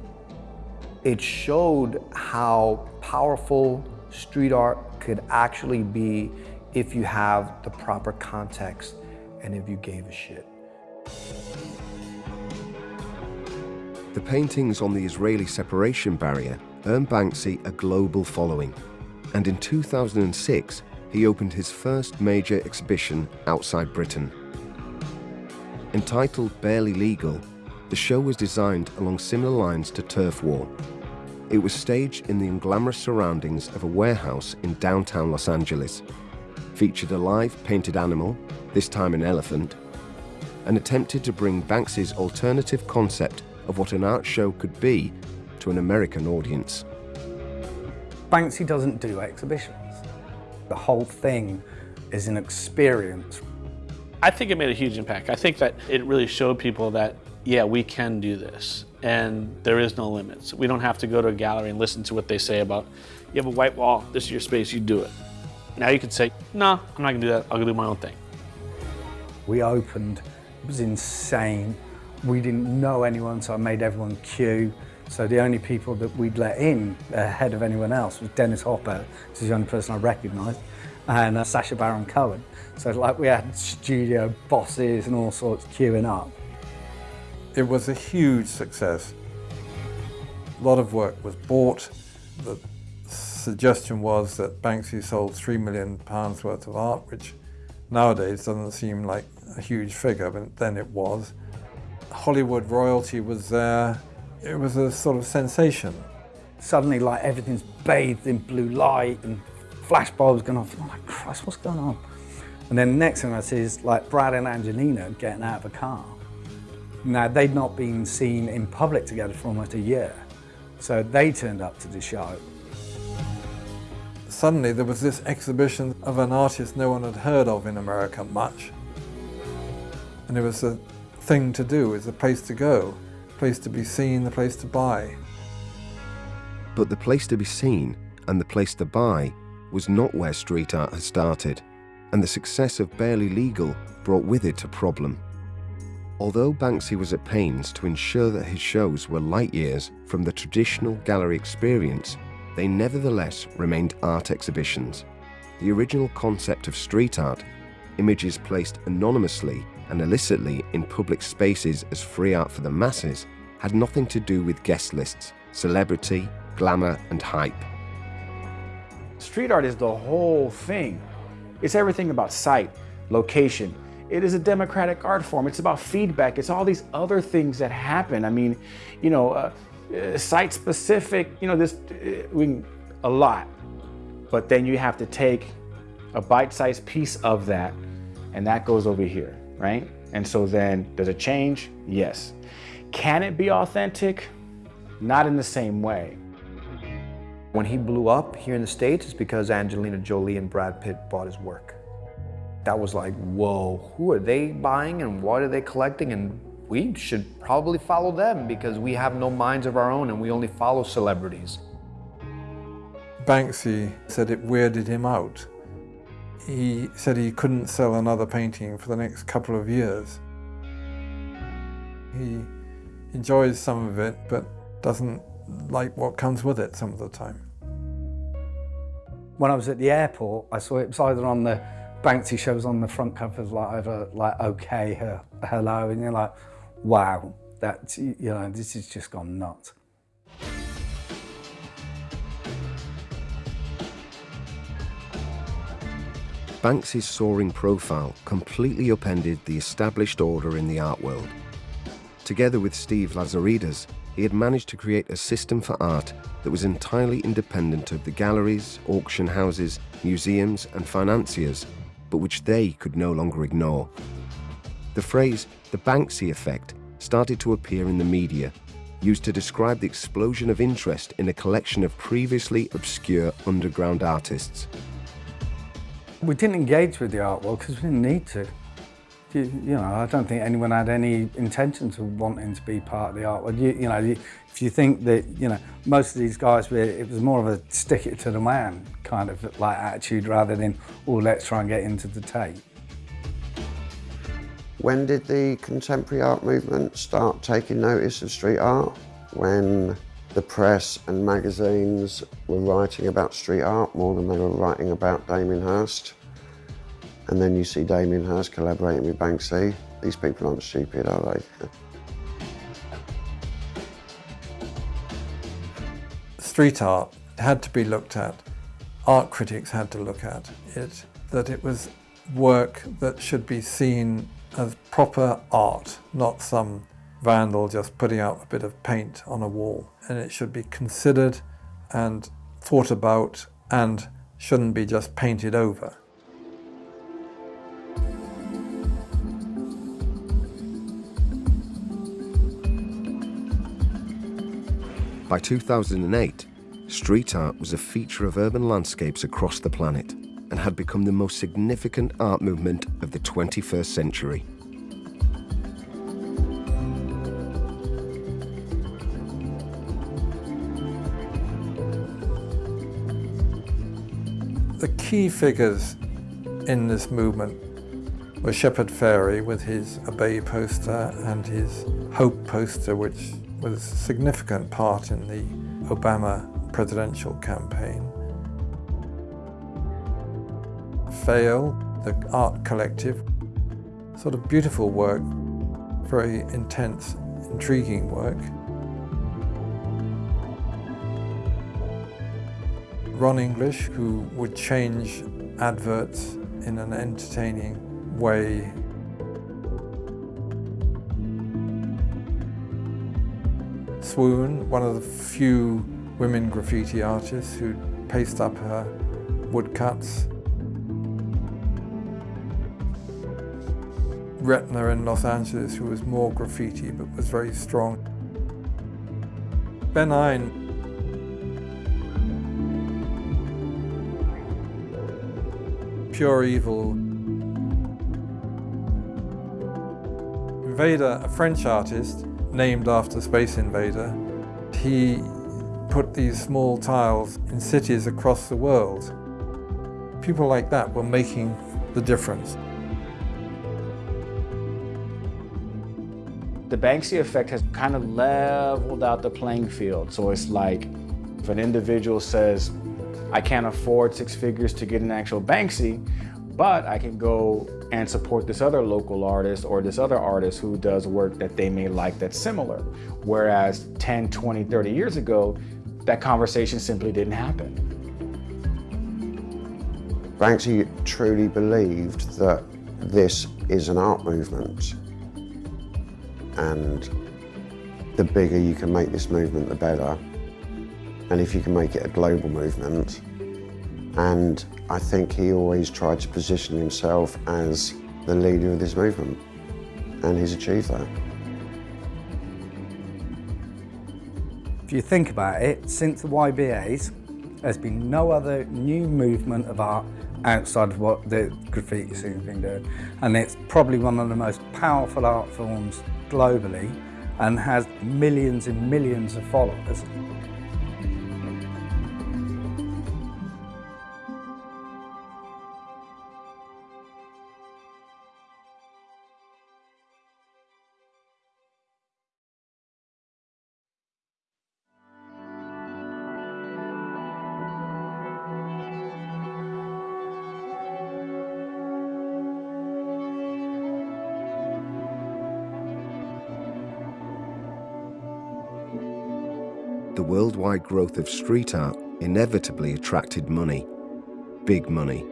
It showed how powerful street art could actually be if you have the proper context and if you gave a shit. The paintings on the Israeli separation barrier earned Banksy a global following, and in 2006 he opened his first major exhibition outside Britain. Entitled Barely Legal, the show was designed along similar lines to Turf War. It was staged in the unglamorous surroundings of a warehouse in downtown Los Angeles, featured a live painted animal, this time an elephant, and attempted to bring Banksy's alternative concept of what an art show could be to an American audience. Banksy doesn't do exhibitions. The whole thing is an experience. I think it made a huge impact. I think that it really showed people that, yeah, we can do this and there is no limits. We don't have to go to a gallery and listen to what they say about, you have a white wall, this is your space, you do it. Now you could say, no, I'm not gonna do that, I'll go do my own thing. We opened, it was insane. We didn't know anyone, so I made everyone queue. So the only people that we'd let in ahead of anyone else was Dennis Hopper, which is the only person I recognised, and uh, Sacha Baron Cohen. So like we had studio bosses and all sorts queuing up. It was a huge success. A lot of work was bought. The suggestion was that Banksy sold three million pounds worth of art, which nowadays doesn't seem like a huge figure, but then it was. Hollywood royalty was there. It was a sort of sensation. Suddenly, like everything's bathed in blue light and flash bulbs going off. I'm like, Christ, what's going on? And then the next thing I see is like Brad and Angelina getting out of a car. Now, they'd not been seen in public together for almost a year. So they turned up to the show. Suddenly there was this exhibition of an artist no one had heard of in America much. And it was a thing to do, it was a place to go, a place to be seen, a place to buy. But the place to be seen and the place to buy was not where street art had started, and the success of Barely Legal brought with it a problem. Although Banksy was at pains to ensure that his shows were light years from the traditional gallery experience, they nevertheless remained art exhibitions. The original concept of street art, images placed anonymously and illicitly in public spaces as free art for the masses, had nothing to do with guest lists, celebrity, glamour, and hype. Street art is the whole thing. It's everything about site, location, it is a democratic art form. It's about feedback. It's all these other things that happen. I mean, you know, uh, uh, site specific, you know, this, uh, we, a lot. But then you have to take a bite-sized piece of that and that goes over here, right? And so then does it change? Yes. Can it be authentic? Not in the same way. When he blew up here in the States, it's because Angelina Jolie and Brad Pitt bought his work that was like, whoa, who are they buying and what are they collecting? And we should probably follow them because we have no minds of our own and we only follow celebrities. Banksy said it weirded him out. He said he couldn't sell another painting for the next couple of years. He enjoys some of it, but doesn't like what comes with it some of the time. When I was at the airport, I saw it was either on the Banksy shows on the front covers like like okay her, hello and you're like wow that you know this has just gone nuts. Banksy's soaring profile completely upended the established order in the art world. Together with Steve Lazarides, he had managed to create a system for art that was entirely independent of the galleries, auction houses, museums and financiers but which they could no longer ignore. The phrase the Banksy effect started to appear in the media, used to describe the explosion of interest in a collection of previously obscure underground artists. We didn't engage with the art world because we didn't need to. You, you, know, I don't think anyone had any intentions of wanting to be part of the art world. You, you know, if you think that, you know, most of these guys, were, it was more of a stick it to the man kind of like attitude rather than, oh, let's try and get into the Tate. When did the contemporary art movement start taking notice of street art? When the press and magazines were writing about street art more than they were writing about Damien Hirst. And then you see Damien Hirst collaborating with Banksy. These people aren't stupid, are they? street art had to be looked at. Art critics had to look at it, that it was work that should be seen as proper art, not some vandal just putting out a bit of paint on a wall. And it should be considered and thought about and shouldn't be just painted over. By 2008, street art was a feature of urban landscapes across the planet and had become the most significant art movement of the 21st century. Key figures in this movement were Shepard Fairey with his Obey poster and his Hope poster, which was a significant part in the Obama presidential campaign. Faile, the art collective, sort of beautiful work, very intense, intriguing work. Ron English, who would change adverts in an entertaining way. Swoon, one of the few women graffiti artists who paste up her woodcuts. Retna in Los Angeles, who was more graffiti but was very strong. Ben Eine pure evil. Invader, a French artist named after Space Invader, he put these small tiles in cities across the world. People like that were making the difference. The Banksy effect has kind of leveled out the playing field. So it's like if an individual says, I can't afford six figures to get an actual Banksy, but I can go and support this other local artist or this other artist who does work that they may like that's similar. Whereas 10, 20, 30 years ago, that conversation simply didn't happen. Banksy truly believed that this is an art movement and the bigger you can make this movement, the better. And if you can make it a global movement, and I think he always tried to position himself as the leader of this movement, and he's achieved that. If you think about it, since the YBAs, there's been no other new movement of art outside of what the graffiti scene's been doing. And it's probably one of the most powerful art forms globally and has millions and millions of followers. Worldwide growth of street art inevitably attracted money, big money.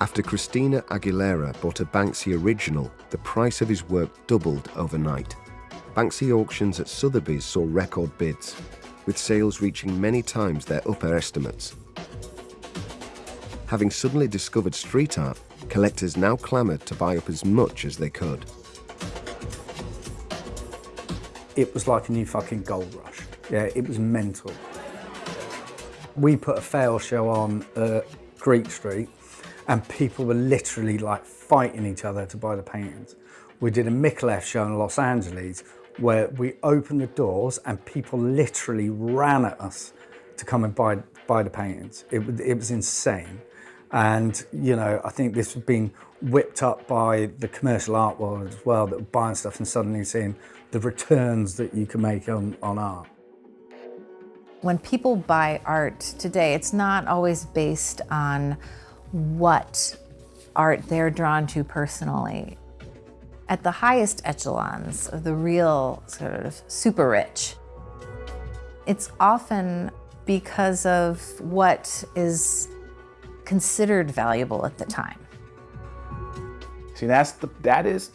After Christina Aguilera bought a Banksy original, the price of his work doubled overnight. Banksy auctions at Sotheby's saw record bids, with sales reaching many times their upper estimates. Having suddenly discovered street art, collectors now clamoured to buy up as much as they could. It was like a new fucking gold rush. Yeah, it was mental. We put a Faile show on uh, Greek Street and people were literally like fighting each other to buy the paintings. We did a Mikolev show in Los Angeles where we opened the doors and people literally ran at us to come and buy, buy the paintings. It, it was insane. And, you know, I think this has been whipped up by the commercial art world as well, that buying stuff and suddenly seeing the returns that you can make on, on art. When people buy art today, it's not always based on what art they're drawn to personally. At the highest echelons of the real sort of super rich, it's often because of what is considered valuable at the time. See, that's the, that is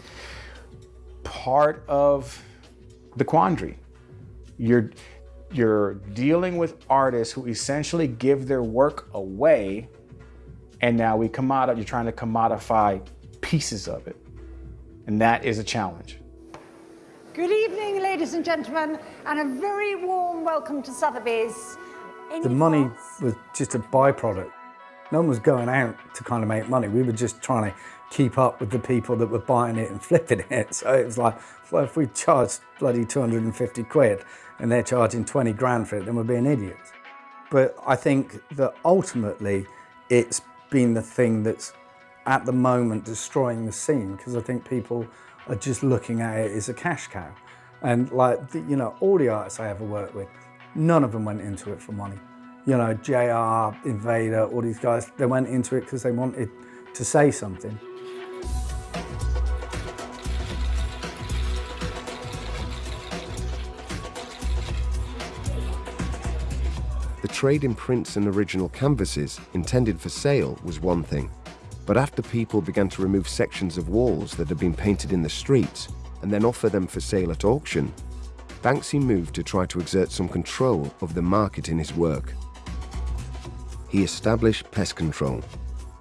part of the quandary. You're, you're dealing with artists who essentially give their work away and now we commodify, you're trying to commodify pieces of it. And that is a challenge. Good evening, ladies and gentlemen, and a very warm welcome to Sotheby's. Any The money thoughts? was just a byproduct. No one was going out to kind of make money. We were just trying to keep up with the people that were buying it and flipping it. So it was like, well, if we charge bloody 250 quid and they're charging 20 grand for it, then we're being idiots. But I think that ultimately it's been the thing that's at the moment destroying the scene because I think people are just looking at it as a cash cow. And like, you know, all the artists I ever worked with, none of them went into it for money you know, JR, Invader, all these guys, they went into it because they wanted to say something. The trade in prints and original canvases intended for sale was one thing, but after people began to remove sections of walls that had been painted in the streets and then offer them for sale at auction, Banksy moved to try to exert some control of the market in his work. He established Pest Control,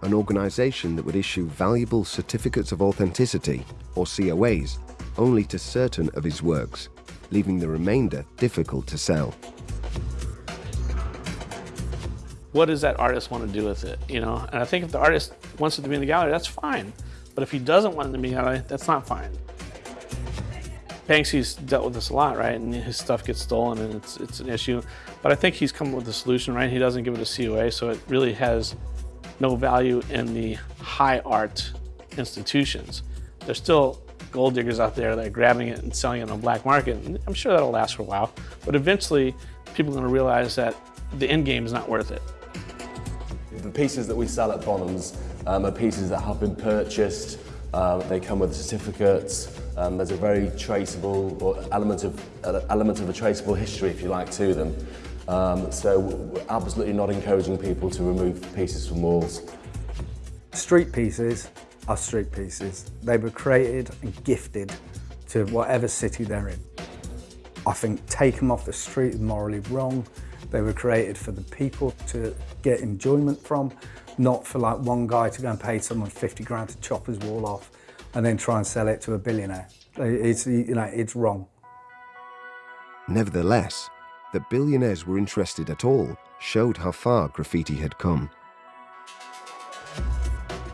an organisation that would issue valuable certificates of authenticity, or COAs, only to certain of his works, leaving the remainder difficult to sell. What does that artist want to do with it? You know, and I think if the artist wants it to be in the gallery, that's fine. But if he doesn't want it to be in the gallery, that's not fine. Banksy's dealt with this a lot, right? And his stuff gets stolen and it's, it's an issue. But I think he's come up with a solution, right? He doesn't give it a COA, so it really has no value in the high art institutions. There's still gold diggers out there that are grabbing it and selling it on the black market. And I'm sure that'll last for a while. But eventually, people are going to realize that the end game is not worth it. The pieces that we sell at Bonhams um, are pieces that have been purchased. Uh, they come with certificates. Um, there's a very traceable or element of uh, element of a traceable history, if you like, to them. Um, so we're absolutely not encouraging people to remove pieces from walls. Street pieces are street pieces. They were created and gifted to whatever city they're in. I think take them off the street is morally wrong. They were created for the people to get enjoyment from, not for like one guy to go and pay someone 50 grand to chop his wall off and then try and sell it to a billionaire. It's, you know, it's wrong. Nevertheless, that billionaires were interested at all showed how far graffiti had come.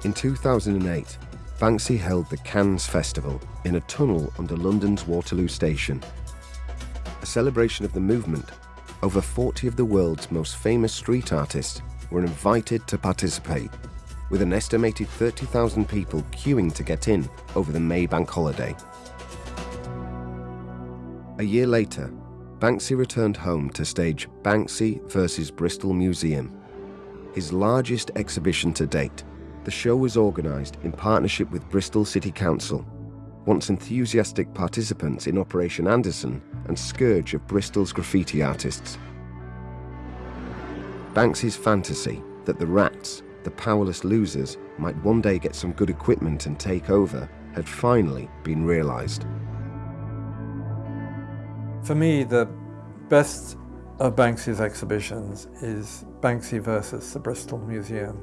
In 2008, Banksy held the Cans Festival in a tunnel under London's Waterloo Station. A celebration of the movement, over 40 of the world's most famous street artists were invited to participate, with an estimated 30,000 people queuing to get in over the May bank holiday. A year later, Banksy returned home to stage Banksy vs Bristol Museum, his largest exhibition to date. The show was organised in partnership with Bristol City Council, once enthusiastic participants in Operation Anderson and scourge of Bristol's graffiti artists. Banksy's fantasy that the rats, the powerless losers, might one day get some good equipment and take over had finally been realised. For me, the best of Banksy's exhibitions is Banksy versus the Bristol Museum.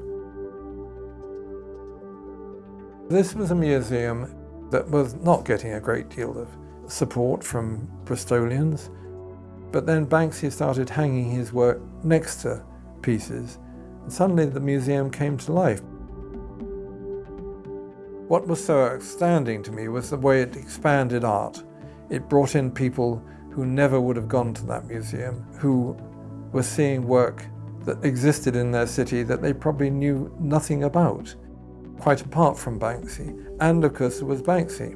This was a museum that was not getting a great deal of support from Bristolians, but then Banksy started hanging his work next to pieces, and suddenly the museum came to life. What was so outstanding to me was the way it expanded art. It brought in people who never would have gone to that museum, who were seeing work that existed in their city that they probably knew nothing about, quite apart from Banksy. And of course, there was Banksy.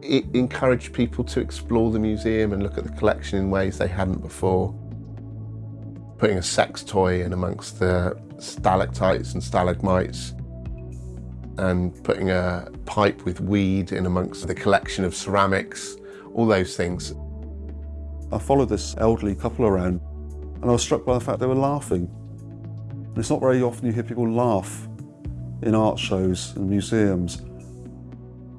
It encouraged people to explore the museum and look at the collection in ways they hadn't before. Putting a sex toy in amongst the stalactites and stalagmites and putting a pipe with weed in amongst the collection of ceramics all those things. I followed this elderly couple around and I was struck by the fact they were laughing. And it's not very often you hear people laugh in art shows and museums.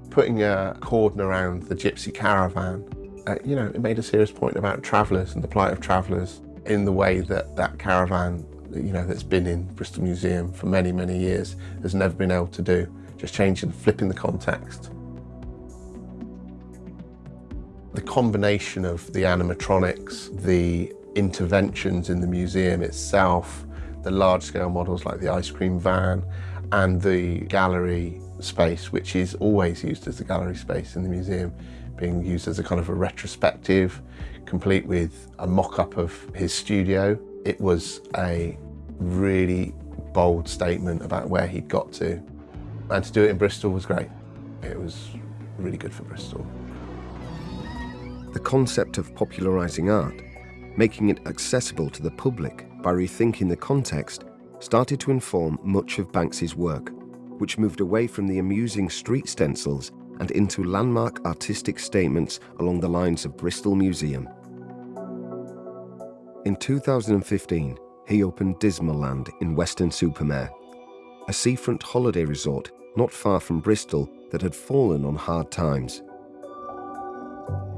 Putting a cordon around the gypsy caravan, uh, you know, it made a serious point about travellers and the plight of travellers in the way that that caravan, you know, that's been in Bristol Museum for many, many years has never been able to do. Just changing, flipping the context. The combination of the animatronics, the interventions in the museum itself, the large-scale models like the ice cream van, and the gallery space, which is always used as the gallery space in the museum, being used as a kind of a retrospective, complete with a mock-up of his studio. It was a really bold statement about where he'd got to. And to do it in Bristol was great. It was really good for Bristol the concept of popularising art, making it accessible to the public by rethinking the context, started to inform much of Banksy's work, which moved away from the amusing street stencils and into landmark artistic statements along the lines of Bristol Museum. In 2015, he opened Dismalland in Weston-super-Mare a seafront holiday resort not far from Bristol that had fallen on hard times.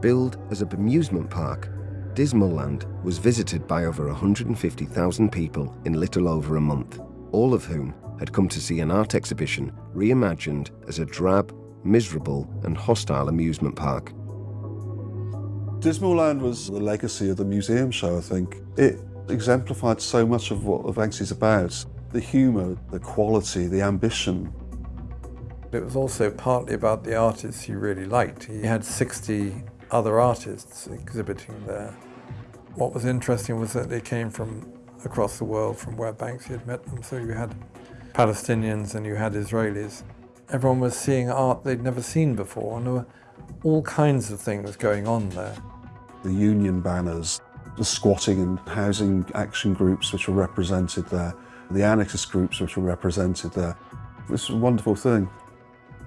Billed as a bemusement park, Dismalland was visited by over 150,000 people in little over a month, all of whom had come to see an art exhibition reimagined as a drab, miserable and hostile amusement park. Dismalland was the legacy of the museum show, I think. It exemplified so much of what Banksy's about. The humour, the quality, the ambition. It was also partly about the artists he really liked. He had 60 other artists exhibiting there. What was interesting was that they came from across the world from where Banksy had met them. So you had Palestinians and you had Israelis. Everyone was seeing art they'd never seen before and there were all kinds of things going on there. The union banners, the squatting and housing action groups which were represented there, the anarchist groups which were represented there. It was a wonderful thing.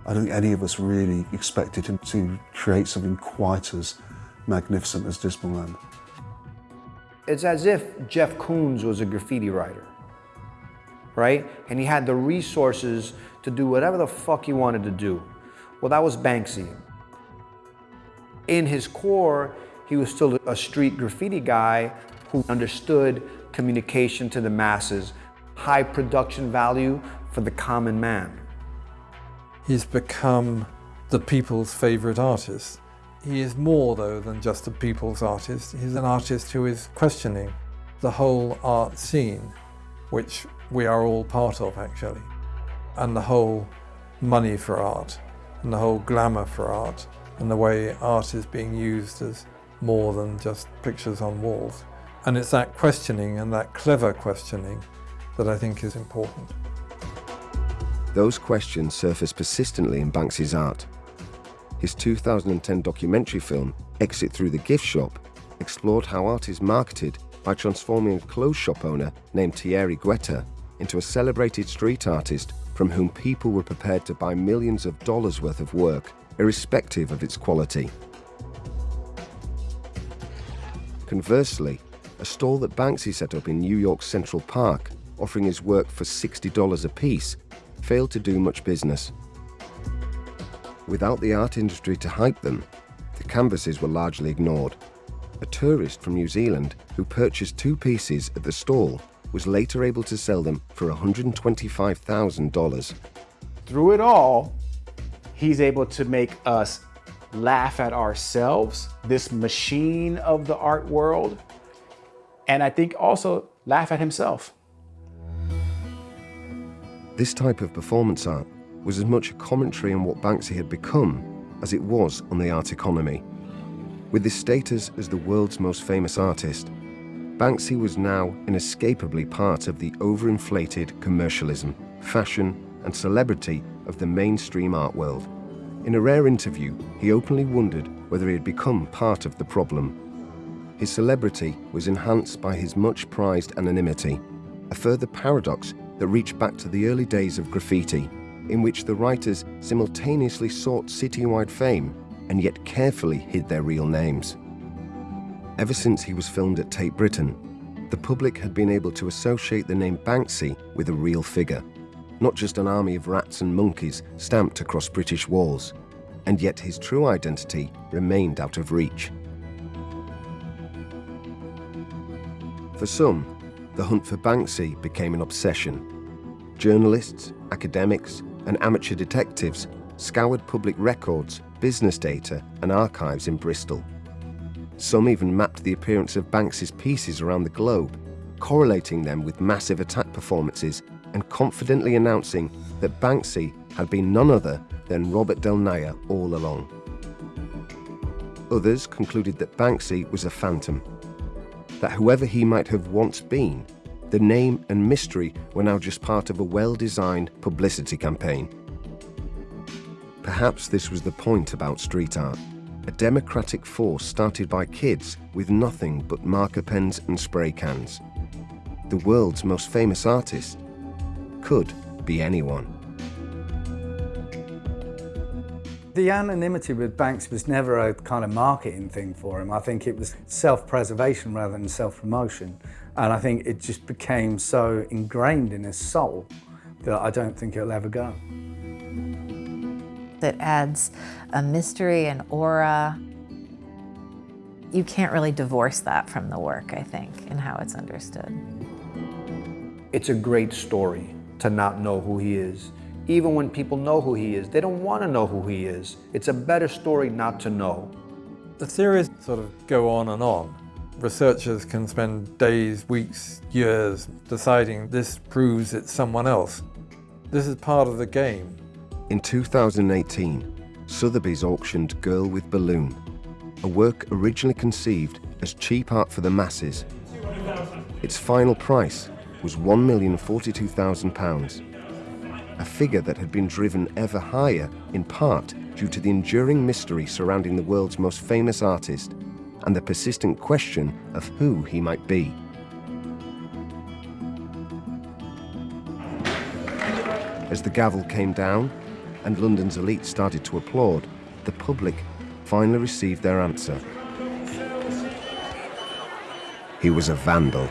I don't think any of us really expected him to create something quite as magnificent as Dismalland. It's as if Jeff Koons was a graffiti writer, right? And he had the resources to do whatever the fuck he wanted to do. Well, that was Banksy. In his core, he was still a street graffiti guy who understood communication to the masses, high production value for the common man. He's become the people's favourite artist. He is more, though, than just a people's artist. He's an artist who is questioning the whole art scene, which we are all part of, actually, and the whole money for art, and the whole glamour for art, and the way art is being used as more than just pictures on walls. And it's that questioning and that clever questioning that I think is important. Those questions surface persistently in Banksy's art. His 2010 documentary film, Exit Through the Gift Shop, explored how art is marketed by transforming a clothes shop owner named Thierry Guetta into a celebrated street artist from whom people were prepared to buy millions of dollars worth of work, irrespective of its quality. Conversely, a stall that Banksy set up in New York's Central Park, offering his work for $60 a piece, failed to do much business. Without the art industry to hype them, the canvases were largely ignored. A tourist from New Zealand who purchased two pieces at the stall was later able to sell them for $125,000. Through it all, he's able to make us laugh at ourselves, this machine of the art world, and I think also laugh at himself. This type of performance art was as much a commentary on what Banksy had become as it was on the art economy. With his status as the world's most famous artist, Banksy was now inescapably part of the overinflated commercialism, fashion and celebrity of the mainstream art world. In a rare interview, he openly wondered whether he had become part of the problem. His celebrity was enhanced by his much prized anonymity, a further paradox that reach back to the early days of graffiti, in which the writers simultaneously sought citywide fame and yet carefully hid their real names. Ever since he was filmed at Tate Britain, the public had been able to associate the name Banksy with a real figure, not just an army of rats and monkeys stamped across British walls, and yet his true identity remained out of reach. For some, the hunt for Banksy became an obsession. Journalists, academics, and amateur detectives scoured public records, business data, and archives in Bristol. Some even mapped the appearance of Banksy's pieces around the globe, correlating them with massive attack performances and confidently announcing that Banksy had been none other than Robert Del Naja all along. Others concluded that Banksy was a phantom, that whoever he might have once been, the name and mystery were now just part of a well-designed publicity campaign. Perhaps this was the point about street art, a democratic force started by kids with nothing but marker pens and spray cans. The world's most famous artist could be anyone. The anonymity with Banks was never a kind of marketing thing for him. I think it was self-preservation rather than self-promotion. And I think it just became so ingrained in his soul that I don't think it'll ever go. It adds a mystery and aura. You can't really divorce that from the work, I think, and how it's understood. It's a great story to not know who he is. Even when people know who he is, they don't want to know who he is. It's a better story not to know. The theories sort of go on and on. Researchers can spend days, weeks, years deciding this proves it's someone else. This is part of the game. In 2018, Sotheby's auctioned Girl with Balloon, a work originally conceived as cheap art for the masses. Its final price was £1,042,000, a figure that had been driven ever higher in part due to the enduring mystery surrounding the world's most famous artist and the persistent question of who he might be. As the gavel came down and London's elite started to applaud, the public finally received their answer. He was a vandal.